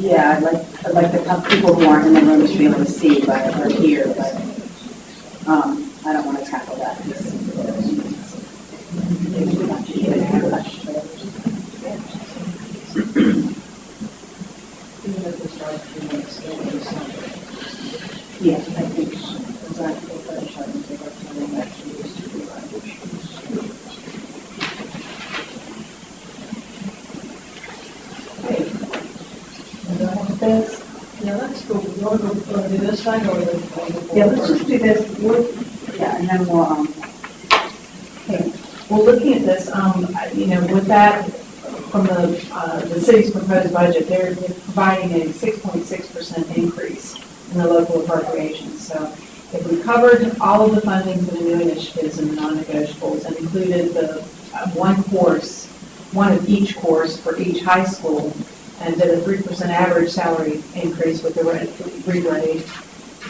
Yeah, I'd like, I'd like the people who aren't in the room to be able to see, but are here, but, um, I don't want to tackle that. even if we start a few minutes later, something. Yeah, I think, Exactly, we'll finish up and take our time and actually use to do language. Okay. And then what's this? Yeah, let's go, you want to go, want to do this side or the? or the yeah, board let's just first? do this, we'll, yeah, and then we'll, um, Okay, well, looking at this, um, I- you know, with that, from the, uh, the city's proposed budget, they're providing a six point six percent increase in the local appropriations. So if we covered all of the funding for the new initiatives and the non-negotiables and included the uh, one course, one of each course for each high school, and did a three percent average salary increase with the re- regrade,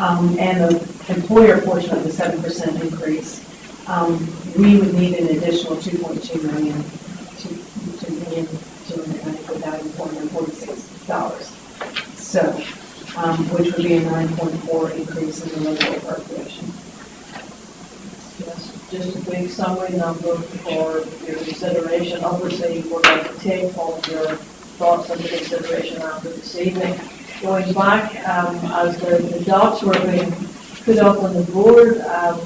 um, and the employer portion of the seven percent increase, um, we would need an additional two point two million, two, two million, two hundred ninety-four thousand four four hundred and forty-six dollars. So, um, which would be a nine point four increase in the local appropriation. Yes, Just a big summary number for your consideration. Obviously, we're going to take all of your thoughts into consideration after this evening. Going back, um, as the the docs were being put up on the board, um,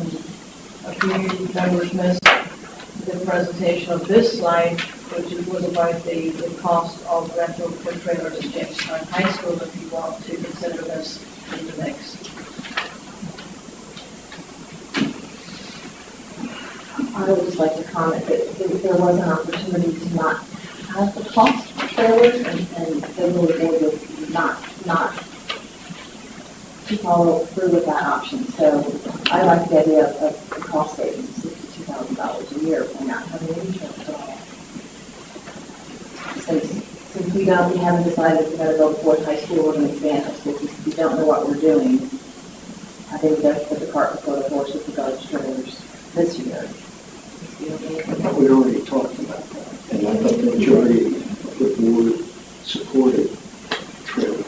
a few members missed the presentation of this slide, which is- was about the, the cost of rental for trailers at Jamestown High School, if you want to consider this in the mix. I would just like to comment that there was an opportunity to not have the cost for trailers and, and the really was not, not to follow through with that option. So I like the idea of, of the cost savings, sixty-two thousand dollars a year and not having any insurance. Since, since we don't, we haven't decided if we're gonna go Fort High School or gonna expand high school, because we don't know what we're doing. I think that's put the cart before the horse with regards to trailers this year. I thought we already talked about that, and I thought the majority of the board supported trailers.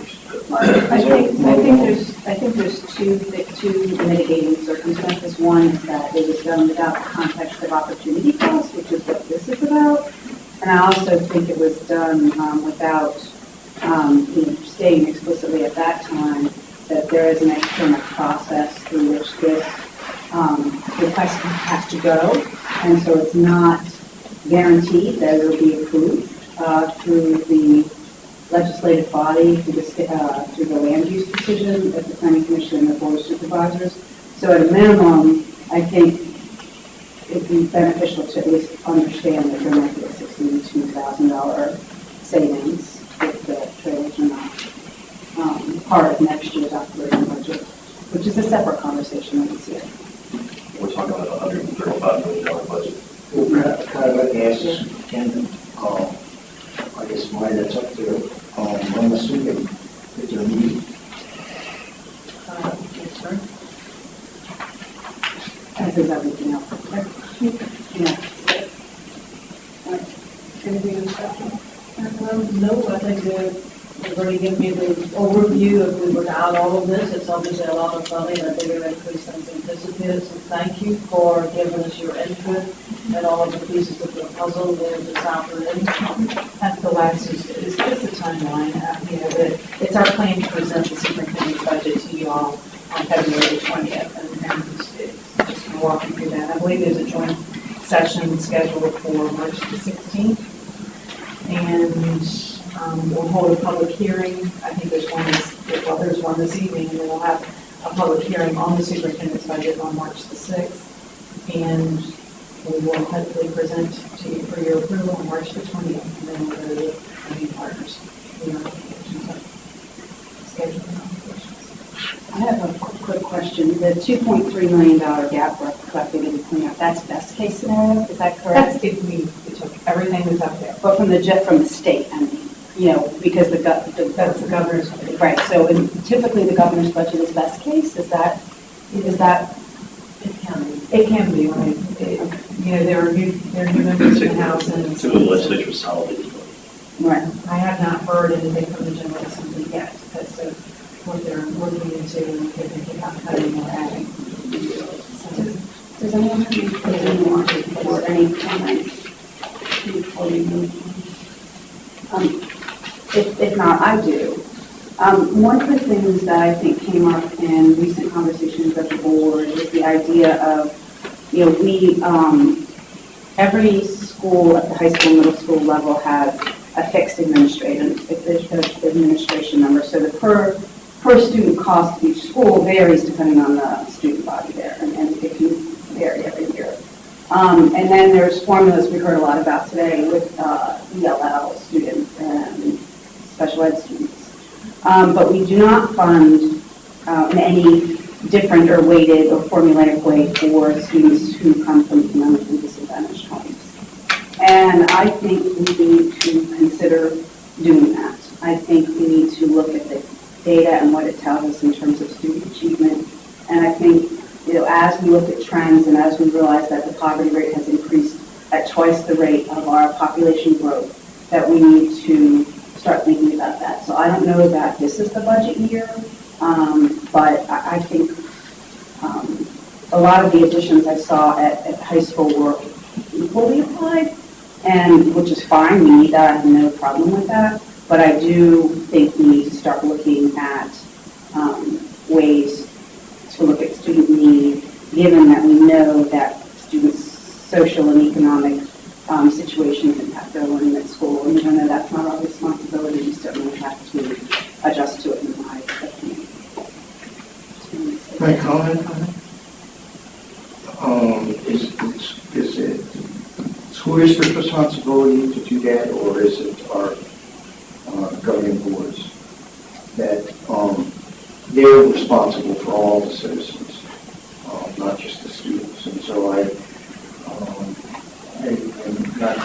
I think, I think there's, I think there's two, two mitigating circumstances. One is that it was done without the context of opportunity cost, which is what this is about. And I also think it was done um, without, um, you know, stating explicitly at that time that there is an external process through which this um, request has to go. And so it's not guaranteed that it will be approved uh, through the legislative body through the, uh, through the land use decision of the planning commission and the board of supervisors. So at a minimum, I think it'd be beneficial to at least understand that there might be a sixty-two thousand dollar savings if the trailers are not, um, part of next year's operating budget, which is a separate conversation than this year. We're talking about a hundred and thirty-five million dollar budget. Well, Brad, kind of like ask Ken, uh, I guess why that's up there, um, I'm assuming that they're meeting. Uh, yes, sir. As is everything else. Yeah. Anything else, Dr.? Um, Think uh, you've me the overview. If we were to add all of this, it's obviously a lot of money and a bigger increase than anticipated. So thank you for giving us your input and all of the pieces of the puzzle there this afternoon. At the last, is, is just a timeline, uh, you know, that, it's our plan to present the superintendent's budget to you all on February twentieth, and, and it's, it's just gonna walk you through that. I believe there's a joint session scheduled for March the sixteenth. And, um, we'll hold a public hearing, I think there's one this, well, there's one this evening, and then we'll have a public hearing on the superintendent's budget on March the sixth. And we will hopefully present to you for your approval on March the twentieth, and then we'll go to the community partners. We are scheduling applications. I have a quick- question. The $2.3 million gap we're collecting in cleanup, that's best case scenario, is that correct? That's if we, we took everything that's up there. But from the, jet from the state, I mean, you know, because the, gov- the- That's the governor's budget. right, so in- typically the governor's budget is best case, is that, is that? It can be. It can be, right? It- You know, there are new, there are new members in the House and. Two of the legislature was solid. Right. I have not heard anything from the General Assembly yet, as to what they're looking into and if they're thinking about cutting or adding. So, Does anyone have any, any more, or any comments? before we move on? Um, If, if not, I do. Um, One of the things that I think came up in recent conversations at the board is the idea of, you know, we, um, every school at the high school, middle school level has a fixed administration, administration number. So the per, per student cost of each school varies depending on the student body there, and and it can vary every year. Um, And then there's formulas we heard a lot about today with uh, ELL students and special ed students. Um, But we do not fund uh, in any different or weighted or formulaic way for students who come from economically disadvantaged homes. And I think we need to consider doing that. I think we need to look at the data and what it tells us in terms of student achievement. And I think, you know, as we look at trends and as we realize that the poverty rate has increased at twice the rate of our population growth, that we need to start thinking about that. So I don't know that this is the budget year, um, but I, I think, um, a lot of the additions I saw at, at high school were equally applied, and, which is fine, we need that, I have no problem with that. But I do think we need to start looking at, um, ways to look at student need, given that we know that students' social and economic um, situations impact their learning at school. And even though that's not our responsibility, we certainly have to adjust to it in my opinion. Can I comment on? Um, is, is- is it school district's responsibility to do that, or is it our uh, governing boards? That, um, they're responsible for all the citizens, uh, not just the students. And so I, um, I- I'm not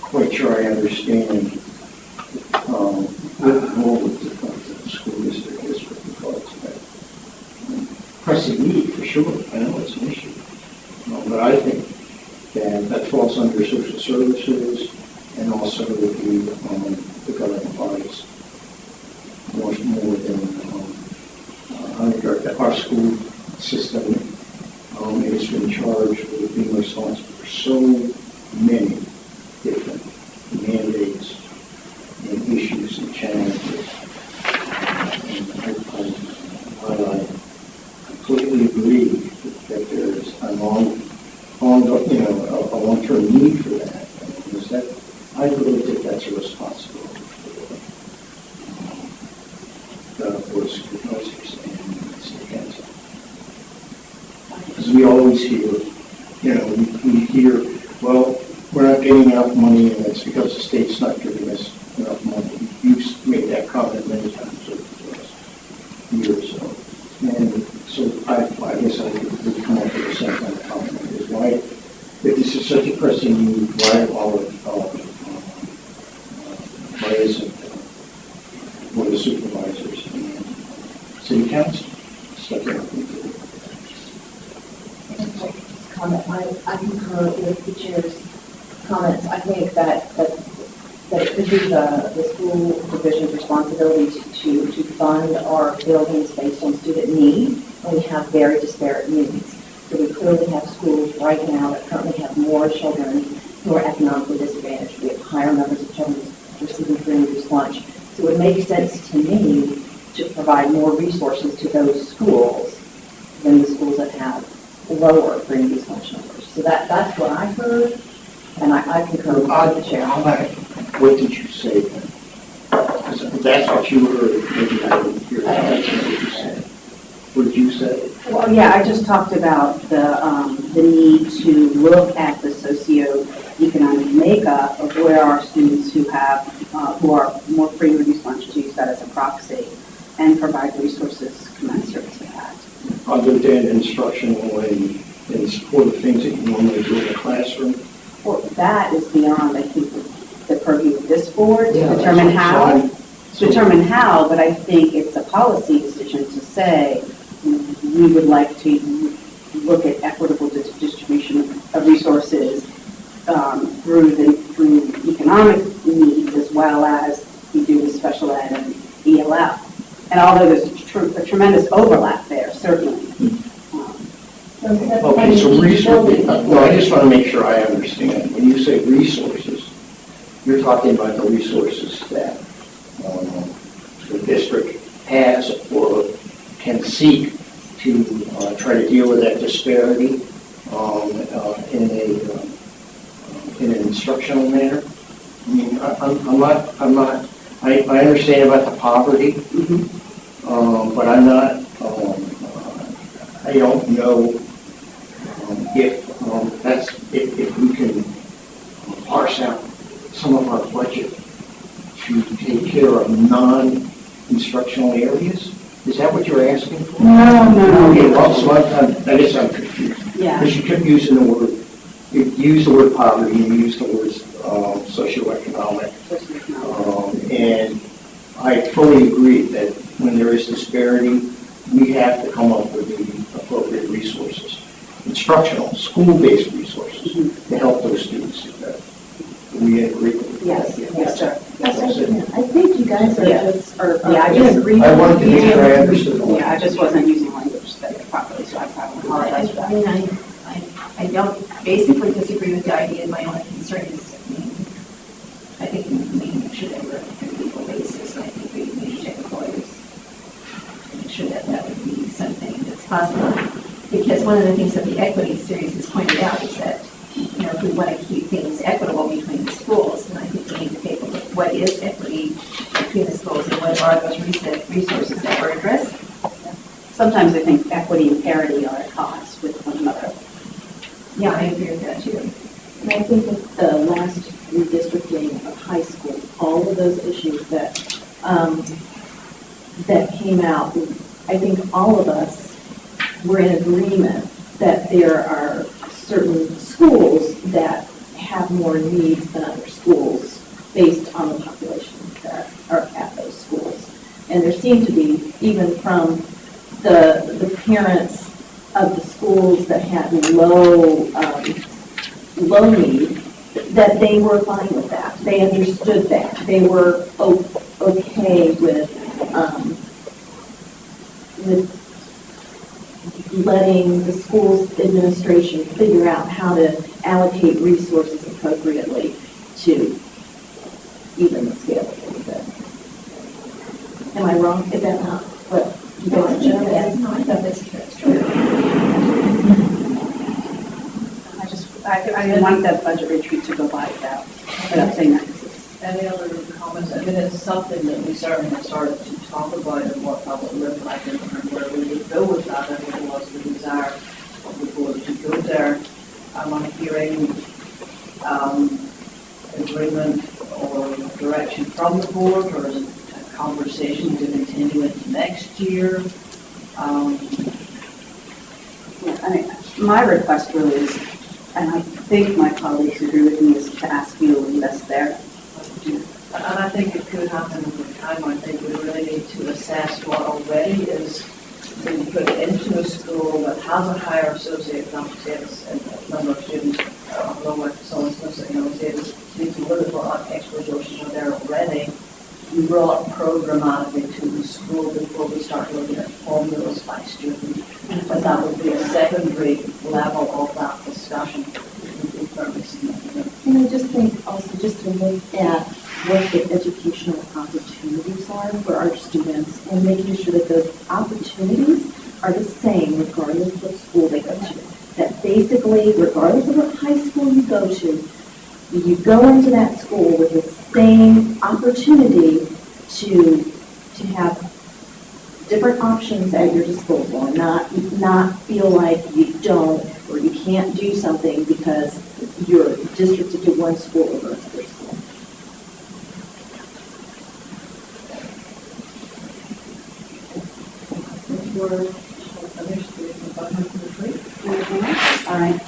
quite sure I understand, um, what the role of the, school district is with regards to that pressing need, for sure, I know it's an issue. Uh, But I think that that falls under social services and also the, um, the governing bodies. More, more than, um, uh, our school system, um, is in charge of being responsible for so many different mandates and issues and challenges. And I, I, while I completely agree that there's a long, long, you know, a, a long-term need for that. Is that, I really think that's a responsibility for the Board of Supervisors and the City Council. Because we always hear, you know, we, we hear, well, we're not getting enough money and it's because the state's not giving us enough money. You've made that comment many times over the last year or so. And so I, I guess I would come up with the same kind of comment, is why, if this is such a pressing need, why all of, all of, uh, why isn't uh, Board of Supervisors and City Council stepping up into it? comment, I, I concur with the chair's comments. I think that, that, that it could be the, the school division's responsibility to, to, to fund our buildings based on student need, and we have very disparate needs. So we clearly have schools right now that currently have more children who are economically disadvantaged. We have higher numbers of children receiving free and reduced lunch. So it would make sense to me to provide more resources to those schools than the schools that have lower and reduced numbers. So that, that's what I heard, and I, I concur with the chair. All right. What did you say then? that's what you heard, maybe I didn't hear that. That's what you said. What did you say? Well, yeah, I just talked about the, um, the need to look at the socioeconomic makeup of where our students who have, uh, who are more free and reduced lunch, to use that as a proxy, and provide resources commensurate to that. Other than instructional and, and supportive things that you normally do in the classroom? Well, that is beyond, I think, the the purview of this board Yeah, to that's determine what- so how, determine how, but I think it's a policy decision to say, we would like to look at equitable dis- distribution of resources um, through the, through economic needs as well as we do with special ed and ELF. And although there's a tr- a tremendous overlap there, certainly. Okay, so resources, no, I just want to make sure I understand. When you say resources, you're talking about the resources that um, the district has or can seek to uh, try to deal with that disparity um, uh, in a, um, in an instructional manner? I mean, I- I'm I'm not, I'm not, I I understand about the poverty, um, but I'm not, um, uh, I don't know um, if um, that's, if if we can parse out some of our budget to take care of non-instructional areas? Is that what you're asking for? No, no, no. Okay, well, so I'm- I'm- I guess I'm confused. Yeah. Because you kept using the word, you used the word poverty, you used the words um, socioeconomic. Um, And I fully agree that when there is disparity, we have to come up with the appropriate resources, instructional, school-based resources mm-hmm. to help those students do better. We agree with that? Yes, yes, sir. Yes, I think you guys are Yeah. just, are Yeah, I just- agreement. I wanted to make sure I understood. Yeah, I just wasn't using language that properly, so I apologize for I that. mean, I, I, I don't basically disagree with the idea, my only concern is, I mean, I think we need to make sure that we're on a legal basis, and I think we need to check employers. Make sure that that would be something that's possible, because one of the things that the equity series has pointed out is that, you know, if we want to keep things equitable between the schools, then I think we need to take a look, at what is equity between the schools, and what are those resources resources that we're addressing? Sometimes I think equity and parity are at odds with one another. Yeah, I agree with that too. And I think with the last redistricting of high school, all of those issues that, um, that came out, I think all of us were in agreement that there are certain schools that have more needs than other schools based on the population that are at those schools. And there seemed to be, even from the, the parents of the schools that had low, um, low need, that they were fine with that. They understood that. They were okay with, um, with letting the school's administration figure out how to allocate resources appropriately to even the scale a little bit. Am I wrong? Is that not what you No, I guys think know? that's, no, I thought that's that's true. I just, I, I want that budget retreat to go by without, without saying that. Any other comments? I mean, it's something that we certainly started to talk about and what that would look like and where we would go with that and what was the desire of the board to go there. Am I hearing, um, agreement or direction from the board or a conversation to continue into next year? Um, Yeah, I mean, my request really is, and I think my colleagues agree with me, is to ask you to invest there. And I think it could happen over time. I think we really need to assess what already is being put into a school that has a higher socioeconomic status and number of students, uh, along with someone's socioeconomic status. We need to look at what our extra resources are there already. We brought programmatically to the school before we start looking at formulas by student. But that would be a secondary level of that discussion. And I just think also just to look at what the educational opportunities are for our students and making sure that those opportunities are the same regardless of what school they go to. That basically, regardless of what high school you go to, you go into that school with the same opportunity to, to have different options at your disposal and not, not feel like you don't or you can't do something because you're districted to one school over another school. If you're, others, the bottom of the tree. All right,